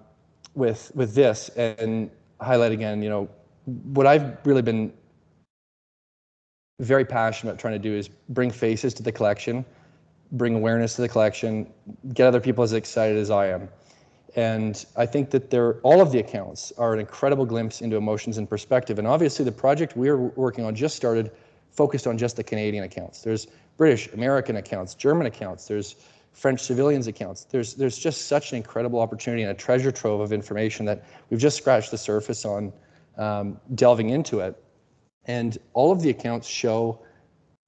with with this and highlight again, you know, what I've really been very passionate about trying to do is bring faces to the collection, bring awareness to the collection, get other people as excited as I am. And I think that they're, all of the accounts are an incredible glimpse into emotions and perspective. And obviously, the project we're working on just started focused on just the Canadian accounts. There's British, American accounts, German accounts, there's French civilians accounts. There's, there's just such an incredible opportunity and a treasure trove of information that we've just scratched the surface on um, delving into it. And all of the accounts show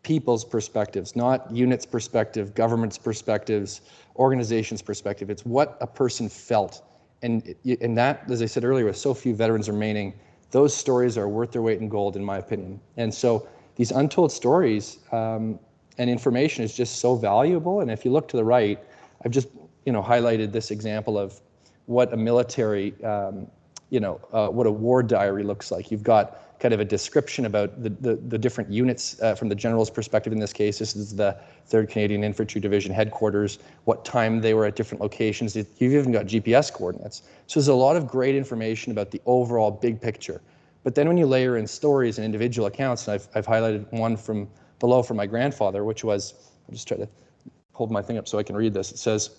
people's perspectives, not units' perspective, government's perspectives, organizations' perspective. It's what a person felt. And, and that, as I said earlier, with so few veterans remaining, those stories are worth their weight in gold, in my opinion. And so these untold stories um, and information is just so valuable. And if you look to the right, I've just you know highlighted this example of what a military, um, you know, uh, what a war diary looks like. You've got kind of a description about the, the, the different units uh, from the general's perspective in this case. This is the 3rd Canadian Infantry Division headquarters, what time they were at different locations. You've even got GPS coordinates. So there's a lot of great information about the overall big picture. But then when you layer in stories and individual accounts, and I've, I've highlighted one from below from my grandfather, which was, I'll just try to hold my thing up so I can read this. It says,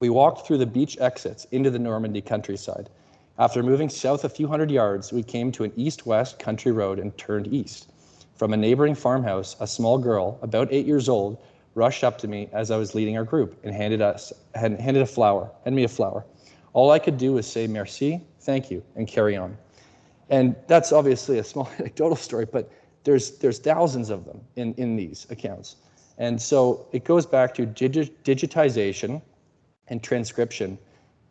we walked through the beach exits into the Normandy countryside. After moving south a few hundred yards, we came to an east-west country road and turned east. From a neighboring farmhouse, a small girl, about eight years old, rushed up to me as I was leading our group and handed us handed a flower, handed me a flower. All I could do was say merci, thank you, and carry on. And that's obviously a small anecdotal story, but there's there's thousands of them in, in these accounts. And so it goes back to digi- digitization and transcription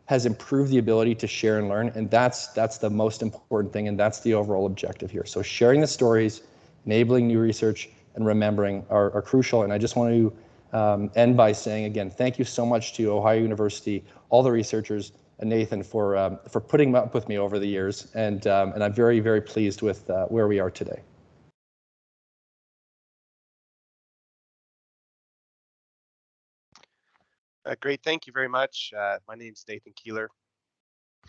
has improved the ability to share and learn and that's that's the most important thing and that's the overall objective here. So sharing the stories enabling new research and remembering are, are crucial. And i just want to um, end by saying again thank you so much to ohio university all the researchers and nathan for um, for putting up with me over the years. And um, and i'm very very pleased with uh, where we are today Uh, great, thank you very much. Uh, my name is Nathan Keeler.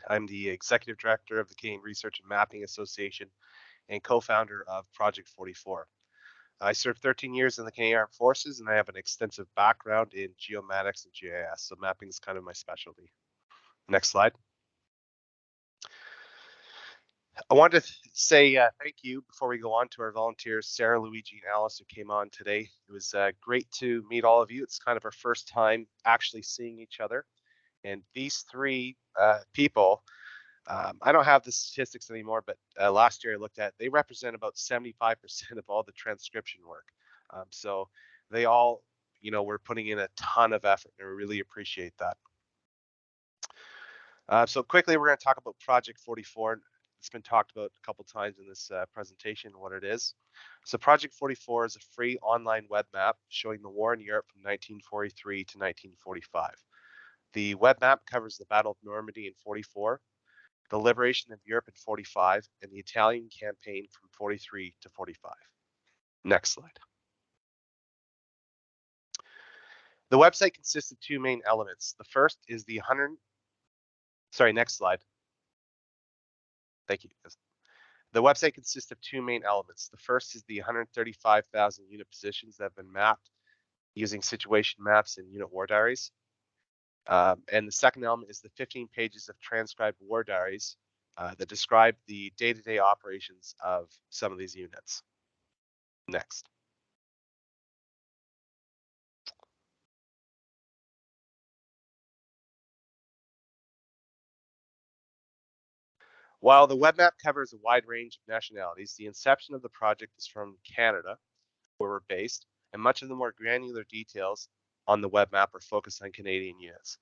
I'm the Executive Director of the Canadian Research and Mapping Association and co-founder of Project 44. I served 13 years in the Canadian Armed Forces and I have an extensive background in geomatics and GIS, so mapping is kind of my specialty. Next slide. I wanted to say uh, thank you before we go on to our volunteers, Sarah, Luigi, and Alice, who came on today. It was uh, great to meet all of you. It's kind of our first time actually seeing each other. And these three uh, people, um, I don't have the statistics anymore, but uh, last year I looked at, they represent about 75% of all the transcription work. Um, so they all, you know, were putting in a ton of effort and we really appreciate that. Uh, so quickly, we're going to talk about Project 44 it's been talked about a couple times in this uh, presentation what it is. So Project 44 is a free online web map showing the war in Europe from 1943 to 1945. The web map covers the Battle of Normandy in 44, the liberation of Europe in 45, and the Italian campaign from 43 to 45. Next slide. The website consists of two main elements. The first is the 100, sorry, next slide. Thank you. The website consists of two main elements. The first is the 135,000 unit positions that have been mapped using situation maps and unit war diaries. Um, and the second element is the 15 pages of transcribed war diaries uh, that describe the day-to-day -day operations of some of these units. Next. While the web map covers a wide range of nationalities, the inception of the project is from Canada, where we're based, and much of the more granular details on the web map are focused on Canadian units.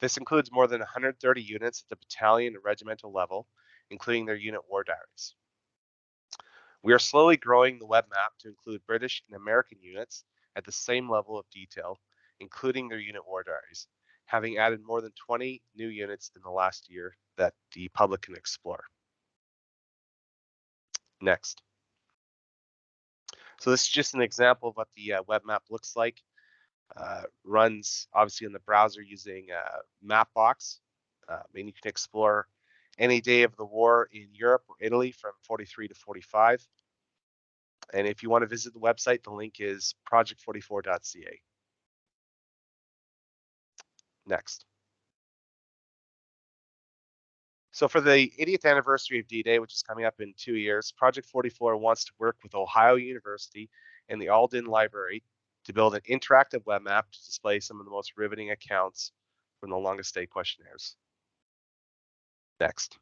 This includes more than 130 units at the battalion and regimental level, including their unit war diaries. We are slowly growing the web map to include British and American units at the same level of detail, including their unit war diaries, having added more than 20 new units in the last year that the public can explore. Next. So this is just an example of what the uh, web map looks like. Uh, runs obviously in the browser using uh, Mapbox. Uh, and you can explore any day of the war in Europe or Italy from 43 to 45. And if you want to visit the website, the link is project44.ca. Next. So for the 80th anniversary of D-Day, which is coming up in two years, Project 44 wants to work with Ohio University and the Alden Library to build an interactive web map to display some of the most riveting accounts from the longest day questionnaires. Next.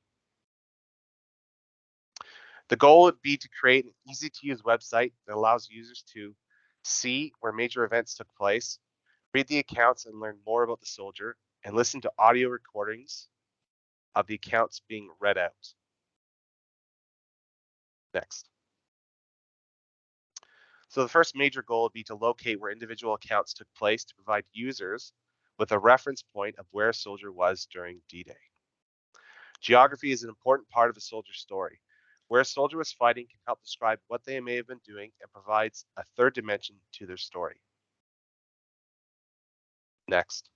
The goal would be to create an easy to use website that allows users to see where major events took place, read the accounts and learn more about the soldier, and listen to audio recordings of the accounts being read out. Next. So the first major goal would be to locate where individual accounts took place to provide users with a reference point of where a soldier was during D-Day. Geography is an important part of a soldier's story. Where a soldier was fighting can help describe what they may have been doing and provides a third dimension to their story. Next.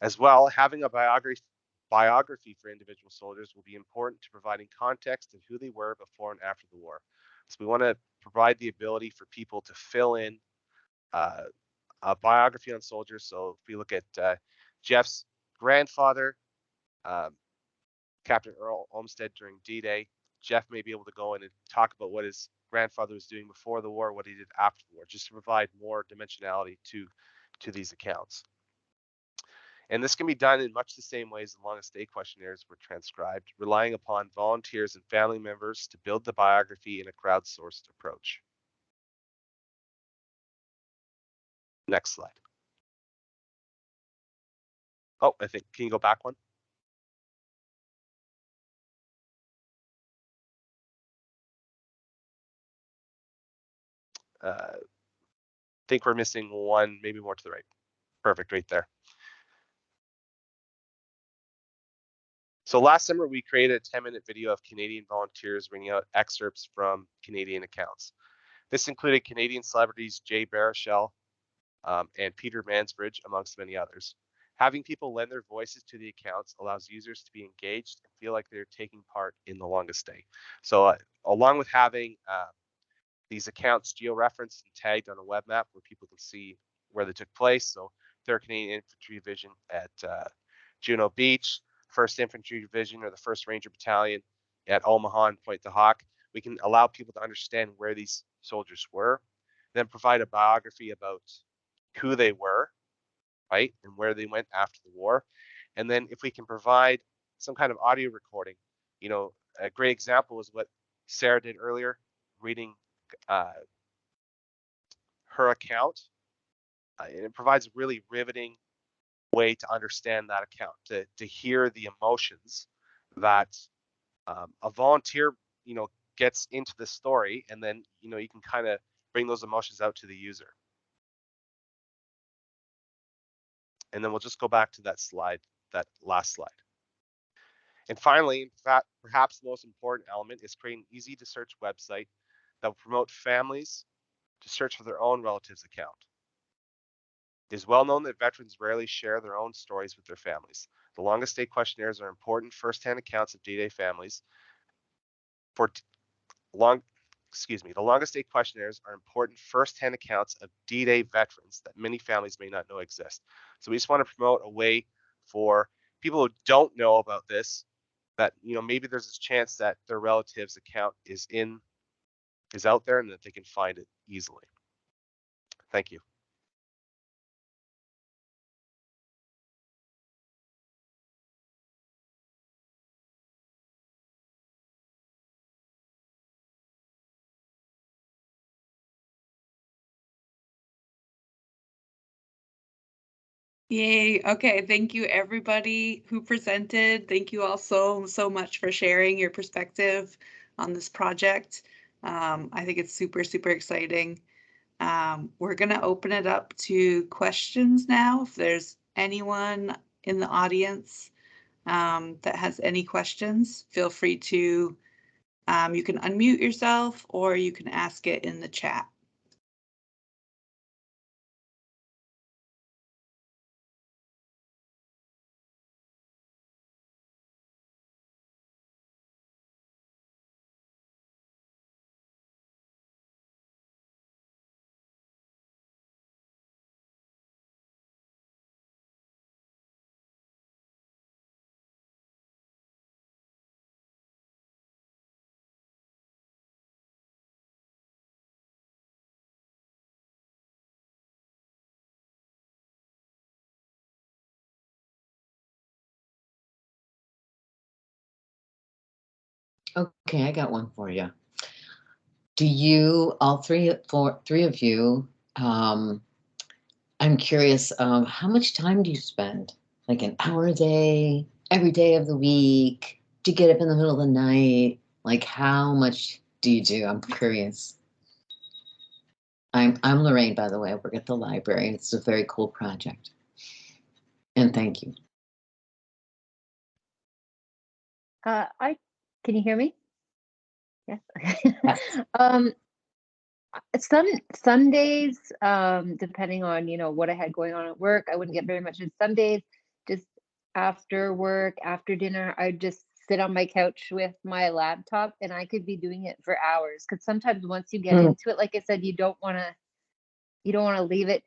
As well, having a biography, biography for individual soldiers will be important to providing context of who they were before and after the war. So we want to provide the ability for people to fill in uh, a biography on soldiers. So if we look at uh, Jeff's grandfather, um, Captain Earl Olmsted during D-Day, Jeff may be able to go in and talk about what his grandfather was doing before the war, what he did after the war, just to provide more dimensionality to to these accounts. And this can be done in much the same ways the longest day questionnaires were transcribed, relying upon volunteers and family members to build the biography in a crowdsourced approach. Next slide. Oh, I think, can you go back one? Uh, think we're missing one, maybe more to the right. Perfect, right there. So last summer, we created a 10 minute video of Canadian volunteers reading out excerpts from Canadian accounts. This included Canadian celebrities Jay Baruchel um, and Peter Mansbridge, amongst many others. Having people lend their voices to the accounts allows users to be engaged and feel like they're taking part in the longest day. So uh, along with having uh, these accounts geo-referenced and tagged on a web map where people can see where they took place. So 3rd Canadian Infantry Division at uh, Juno Beach, 1st Infantry Division or the 1st Ranger Battalion at Omaha and Pointe du Hoc. We can allow people to understand where these soldiers were, then provide a biography about who they were, right, and where they went after the war. And then if we can provide some kind of audio recording, you know, a great example was what Sarah did earlier, reading uh, her account. Uh, and it provides a really riveting way to understand that account, to, to hear the emotions that um, a volunteer, you know, gets into the story, and then, you know, you can kind of bring those emotions out to the user. And then we'll just go back to that slide, that last slide. And finally, in fact, perhaps the most important element is creating an easy to search website that will promote families to search for their own relatives account. It is well known that veterans rarely share their own stories with their families. The longest day questionnaires are important first-hand accounts of D-Day families. For long, excuse me, the longest day questionnaires are important first-hand accounts of D-Day veterans that many families may not know exist. So we just want to promote a way for people who don't know about this that you know maybe there's a chance that their relative's account is in is out there and that they can find it easily. Thank you. Yay. Okay. Thank you, everybody who presented. Thank you all so, so much for sharing your perspective on this project. Um, I think it's super, super exciting. Um, we're going to open it up to questions now. If there's anyone in the audience um, that has any questions, feel free to, um, you can unmute yourself or you can ask it in the chat. Okay, I got one for you. Do you, all three, four, three of you, um, I'm curious, um, how much time do you spend? Like an hour a day, every day of the week? Do you get up in the middle of the night? Like how much do you do? I'm curious. I'm, I'm Lorraine, by the way. I work at the library. It's a very cool project. And thank you. Uh, I, can you hear me? Yes. Yes. Um, uh, some days, um, depending on, you know, what I had going on at work, I wouldn't get very much. And some days, just after work, after dinner, I'd just sit on my couch with my laptop and I could be doing it for hours. Cause sometimes once you get Mm. into it, like I said, you don't wanna, you don't wanna leave it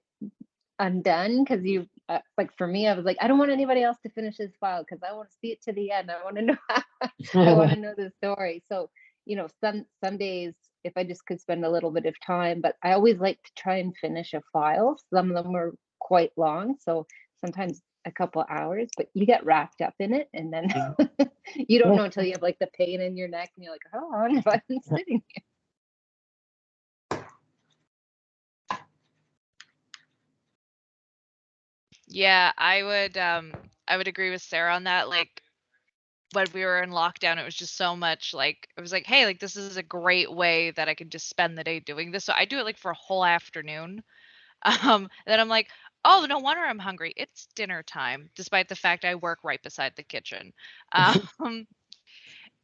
undone because you, uh, like for me, I was like, I don't want anybody else to finish this file because I want to see it to the end. I want to know, I want to know the story. So, you know, some some days if I just could spend a little bit of time, but I always like to try and finish a file. Some of them are quite long, so sometimes a couple hours, but you get wrapped up in it and then you don't know until you have like the pain in your neck and you're like, how long have I been sitting here? Yeah, I would um I would agree with Sarah on that. Like when we were in lockdown, it was just so much like it was like, hey, like this is a great way that I can just spend the day doing this. So I do it like for a whole afternoon. Um, then I'm like, oh, no wonder I'm hungry. It's dinner time, despite the fact I work right beside the kitchen. Um,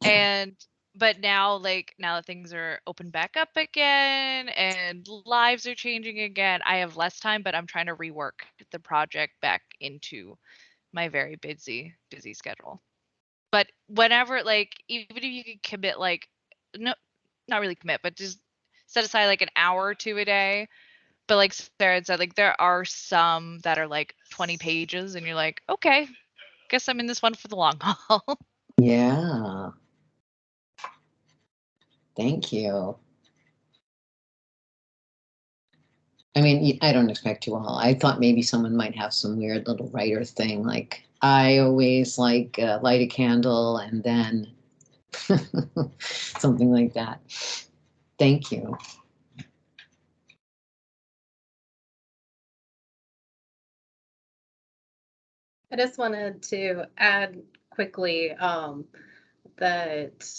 and but now like now that things are open back up again and lives are changing again i have less time but i'm trying to rework the project back into my very busy busy schedule but whenever like even if you could commit like no not really commit but just set aside like an hour or two a day but like sarah had said like there are some that are like 20 pages and you're like okay guess i'm in this one for the long haul Yeah. Thank you. I mean, I don't expect you all. I thought maybe someone might have some weird little writer thing, like I always like uh, light a candle and then something like that. Thank you. I just wanted to add quickly um, that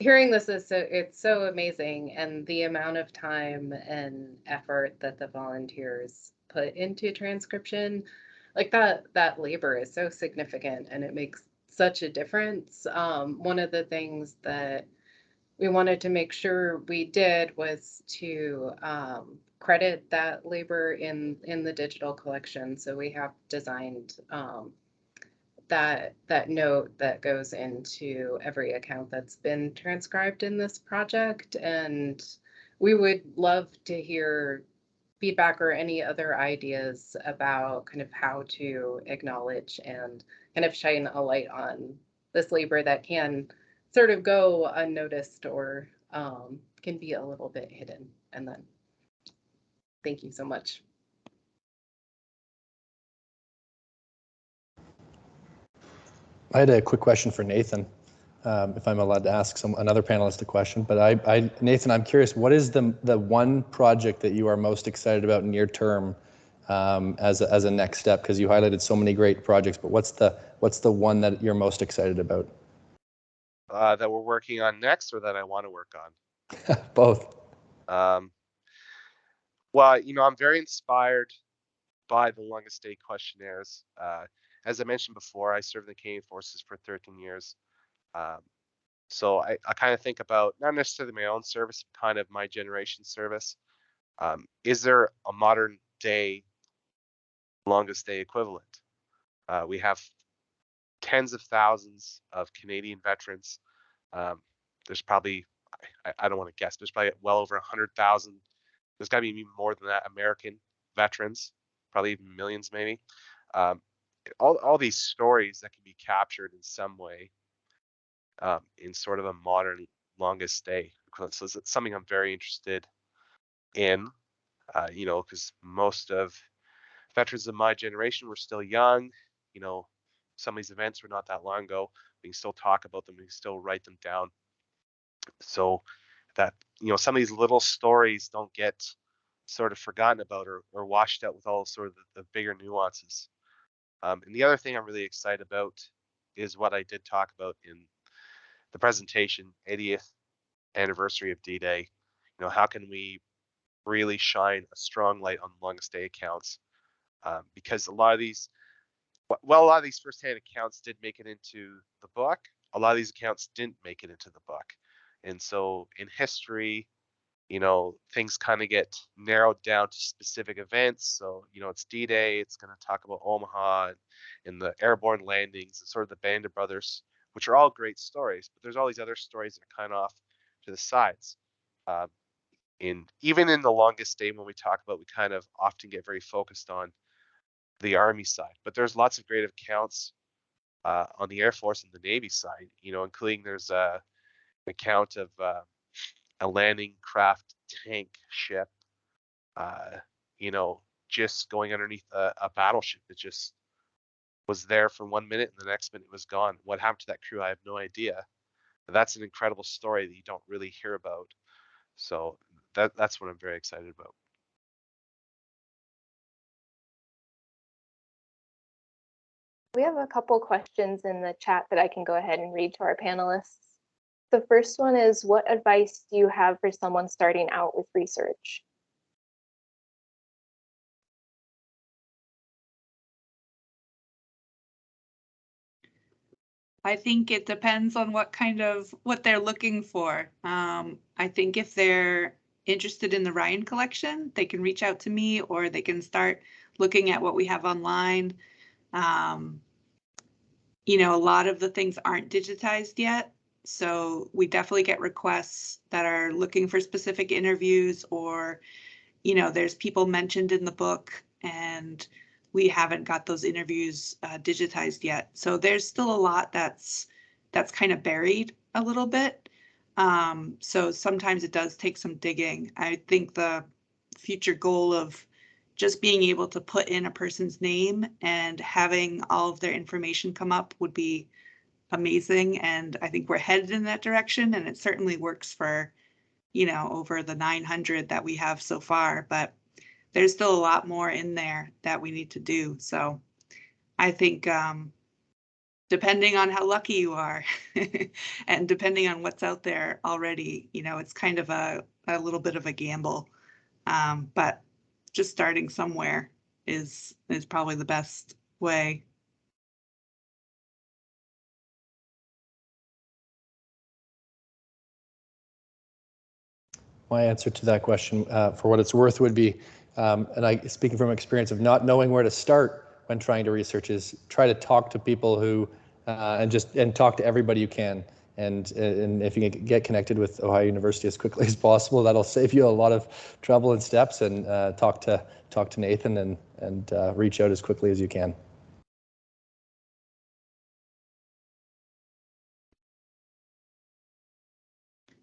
hearing this is so it's so amazing and the amount of time and effort that the volunteers put into transcription like that that labor is so significant and it makes such a difference. Um, one of the things that we wanted to make sure we did was to um, credit that labor in in the digital collection. So we have designed um, that that note that goes into every account that's been transcribed in this project, and we would love to hear feedback or any other ideas about kind of how to acknowledge and kind of shine a light on this labor that can sort of go unnoticed or um, can be a little bit hidden. And then, thank you so much. I had a quick question for Nathan, um, if I'm allowed to ask some another panelist a question. But I, I, Nathan, I'm curious, what is the the one project that you are most excited about near term um, as a, as a next step? Because you highlighted so many great projects, but what's the what's the one that you're most excited about? Uh, that we're working on next, or that I want to work on. Both. Um, well, you know, I'm very inspired by the longest day questionnaires. Uh, as I mentioned before, I served in the Canadian Forces for 13 years. Um, so I, I kind of think about not necessarily my own service, but kind of my generation service. Um, is there a modern day longest day equivalent? Uh, we have tens of thousands of Canadian veterans. Um, there's probably, I, I don't want to guess, there's probably well over 100,000. There's got to be more than that American veterans, probably even millions maybe. Um, all, all these stories that can be captured in some way um, in sort of a modern longest day equivalent. So it's something I'm very interested in, uh, you know, because most of veterans of my generation were still young. You know, some of these events were not that long ago. We can still talk about them. We can still write them down. So that, you know, some of these little stories don't get sort of forgotten about or, or washed out with all sort of the, the bigger nuances. Um, and the other thing I'm really excited about is what I did talk about in the presentation, 80th anniversary of D-Day. You know, how can we really shine a strong light on longest day accounts? Um, because a lot of these, well, a lot of these firsthand accounts did make it into the book. A lot of these accounts didn't make it into the book. And so in history, you know, things kind of get narrowed down to specific events. So, you know, it's D-Day, it's going to talk about Omaha and, and the airborne landings and sort of the Band of Brothers, which are all great stories, but there's all these other stories that are kind of off to the sides. Um, in even in the longest day when we talk about, we kind of often get very focused on the Army side, but there's lots of great accounts uh, on the Air Force and the Navy side, you know, including there's a, an account of uh, a landing craft tank ship, uh, you know, just going underneath a, a, battleship. It just was there for one minute and the next minute it was gone. What happened to that crew? I have no idea. But that's an incredible story that you don't really hear about. So that that's what I'm very excited about. We have a couple questions in the chat that I can go ahead and read to our panelists. The first one is what advice do you have for someone starting out with research? I think it depends on what kind of what they're looking for. Um, I think if they're interested in the Ryan collection, they can reach out to me or they can start looking at what we have online. Um, you know, a lot of the things aren't digitized yet. So we definitely get requests that are looking for specific interviews or, you know, there's people mentioned in the book and we haven't got those interviews uh, digitized yet. So there's still a lot that's that's kind of buried a little bit. Um, so sometimes it does take some digging. I think the future goal of just being able to put in a person's name and having all of their information come up would be amazing. And I think we're headed in that direction and it certainly works for, you know, over the 900 that we have so far, but there's still a lot more in there that we need to do. So I think um, depending on how lucky you are and depending on what's out there already, you know, it's kind of a, a little bit of a gamble. Um, but just starting somewhere is is probably the best way. My answer to that question, uh, for what it's worth, would be, um, and I speaking from experience of not knowing where to start when trying to research, is try to talk to people who, uh, and just and talk to everybody you can. And and if you can get connected with Ohio University as quickly as possible, that'll save you a lot of trouble and steps. And uh, talk to talk to Nathan and and uh, reach out as quickly as you can.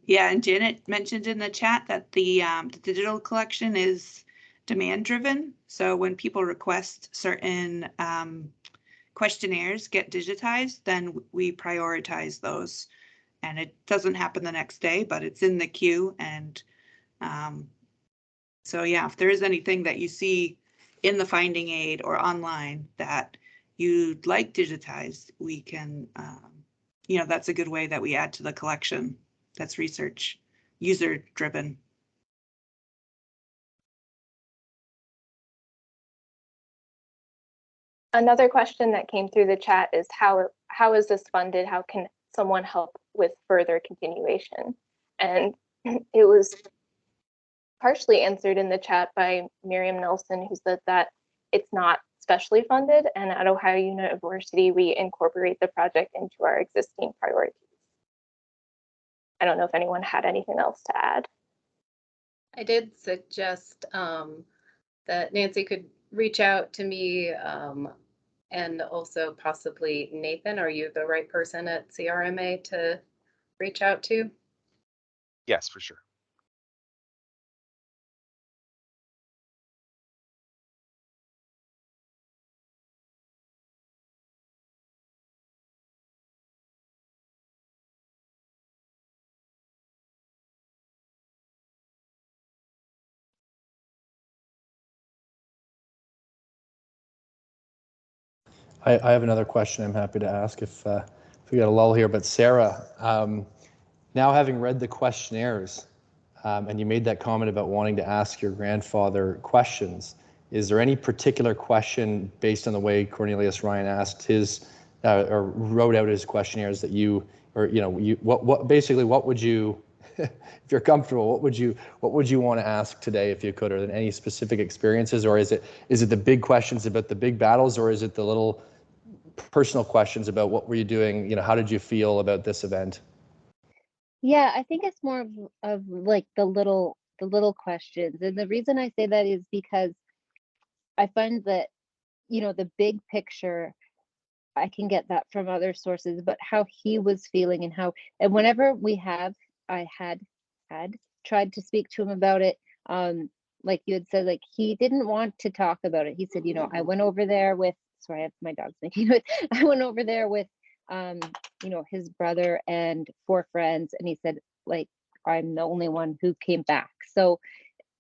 Yeah, and Janet mentioned in the chat that the, um, the digital collection is demand driven. So when people request certain, um, questionnaires get digitized, then we prioritize those. And it doesn't happen the next day, but it's in the queue and, um, so yeah, if there is anything that you see in the finding aid or online that you'd like digitized, we can, um, you know, that's a good way that we add to the collection that's research, user driven. Another question that came through the chat is how how is this funded? How can someone help with further continuation? And it was partially answered in the chat by Miriam Nelson, who said that it's not specially funded, and at Ohio University, we incorporate the project into our existing priorities. I don't know if anyone had anything else to add. I did suggest um, that Nancy could reach out to me um, and also possibly Nathan. Are you the right person at CRMA to reach out to? Yes, for sure. I, I have another question I'm happy to ask if, uh, if we got a lull here. But Sarah, um, now having read the questionnaires, um, and you made that comment about wanting to ask your grandfather questions, is there any particular question based on the way Cornelius Ryan asked his uh, or wrote out his questionnaires that you or you know you what what basically what would you if you're comfortable what would you what would you want to ask today if you could or any specific experiences or is it is it the big questions about the big battles or is it the little personal questions about what were you doing you know how did you feel about this event Yeah, I think it's more of, of like the little the little questions. And the reason I say that is because I find that, you know, the big picture, I can get that from other sources, but how he was feeling and how and whenever we have I had had tried to speak to him about it, um, like you had said, like he didn't want to talk about it. He said, you know, I went over there with sorry, I have my dog's making it. I went over there with um, you know, his brother and four friends, and he said, like, I'm the only one who came back. So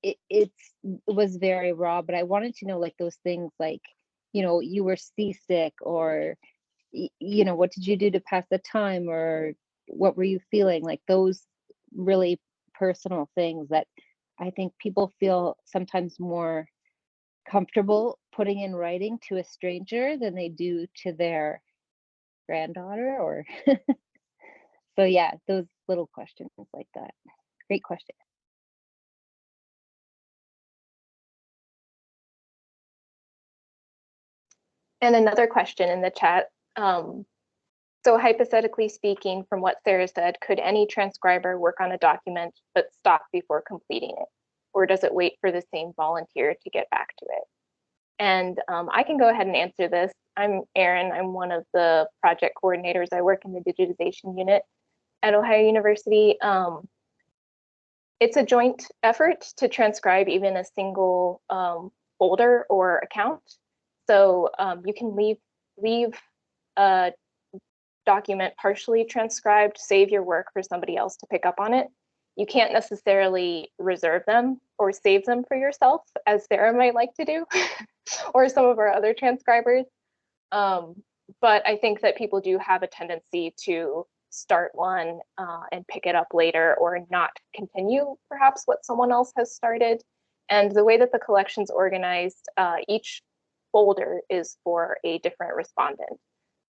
it it's it was very raw, but I wanted to know like those things like, you know, you were seasick or you know, what did you do to pass the time or what were you feeling? Like those really personal things that I think people feel sometimes more comfortable putting in writing to a stranger than they do to their granddaughter or so yeah those little questions like that great question And another question in the chat. Um, so hypothetically speaking, from what Sarah said, could any transcriber work on a document but stop before completing it? Or does it wait for the same volunteer to get back to it? And um, I can go ahead and answer this. I'm Erin. I'm one of the project coordinators. I work in the digitization unit at Ohio University. Um, it's a joint effort to transcribe even a single um, folder or account. So um, you can leave leave a document partially transcribed, save your work for somebody else to pick up on it. You can't necessarily reserve them or save them for yourself, as Sarah might like to do, or some of our other transcribers. Um, but I think that people do have a tendency to start one uh, and pick it up later or not continue perhaps what someone else has started. And the way that the collection's organized, uh, each folder is for a different respondent.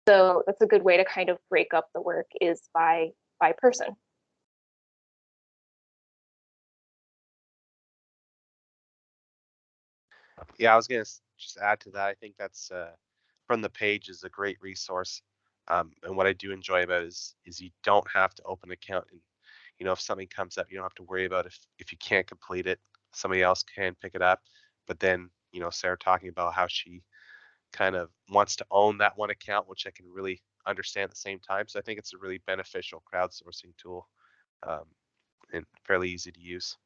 So that's a good way to kind of break up the work is by by person. Yeah, I was gonna just add to that. I think that's uh, FromThePage is a great resource. Um, and what I do enjoy about is is you don't have to open an account and you know if something comes up, you don't have to worry about if if you can't complete it, somebody else can pick it up. But then you know Sarah talking about how she kind of wants to own that one account, which I can really understand at the same time. So I think it's a really beneficial crowdsourcing tool um, and fairly easy to use.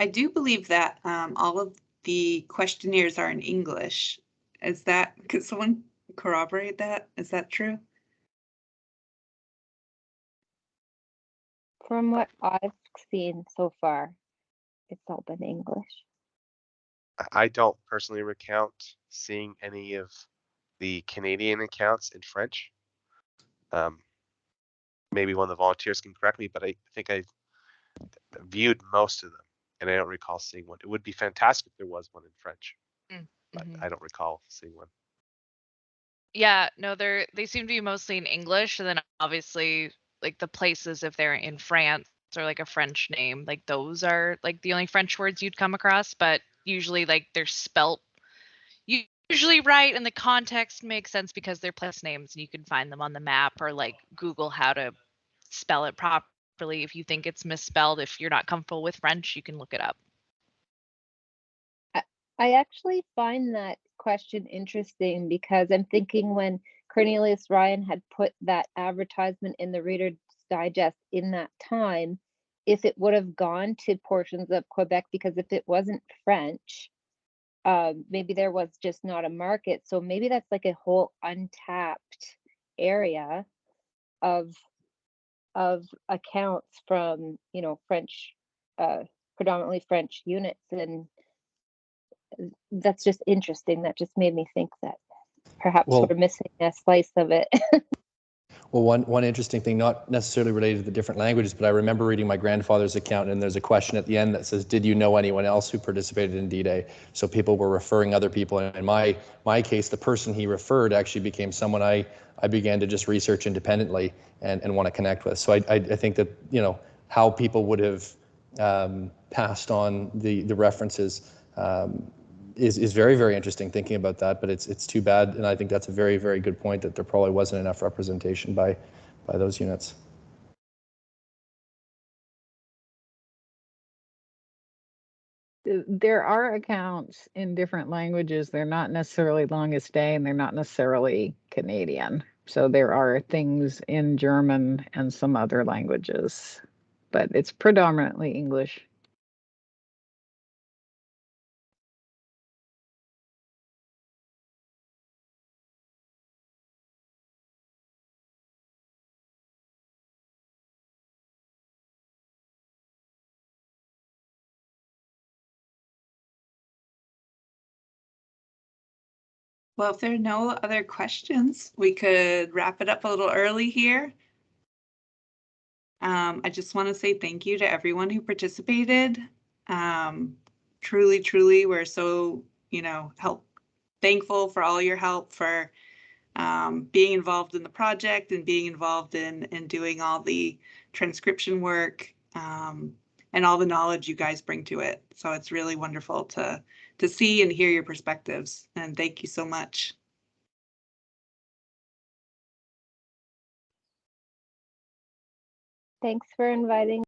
I do believe that um, all of the questionnaires are in English. Is that, could someone corroborate that? Is that true? From what I've seen so far, it's all been English. I- I don't personally recount seeing any of the Canadian accounts in French. Um, maybe one of the volunteers can correct me, but I think I viewed most of them, and I don't recall seeing one. It would be fantastic if there was one in French, but Mhm. I don't recall seeing one. Yeah, no, they're they seem to be mostly in English, and then obviously like the places if they're in France or like a French name, like those are like the only French words you'd come across, but usually like they're spelt usually right and the context makes sense because they're place names and you can find them on the map or like Google how to spell it properly if you think it's misspelled. If you're not comfortable with French, you can look it up. I actually find that question interesting because I'm thinking when Cornelius Ryan had put that advertisement in the Reader's Digest in that time, if it would have gone to portions of Quebec, because if it wasn't French, um, maybe there was just not a market. So maybe that's like a whole untapped area of of accounts from, you know, French, uh, predominantly French units and that's just interesting. That just made me think that perhaps Well- we're missing a slice of it. Well, one, one interesting thing, not necessarily related to the different languages, but I remember reading my grandfather's account and there's a question at the end that says, did you know anyone else who participated in D-Day? So people were referring other people. And in my, my case, the person he referred actually became someone I, I began to just research independently and, and want to connect with. So I, I, I think that, you know, how people would have um, passed on the, the references um, is, is very, very interesting thinking about that, but it's, it's too bad. And I think that's a very, very good point that there probably wasn't enough representation by, by those units. there are accounts in different languages. They're not necessarily longest day and they're not necessarily Canadian. So there are things in German and some other languages, but it's predominantly English. Well, if there are no other questions, we could wrap it up a little early here. Um, I just want to say thank you to everyone who participated. Um, truly, truly, we're so, you know, help thankful for all your help for um, being involved in the project and being involved in in doing all the transcription work um, and all the knowledge you guys bring to it. So it's really wonderful to to see and hear your perspectives. And thank you so much. Thanks for inviting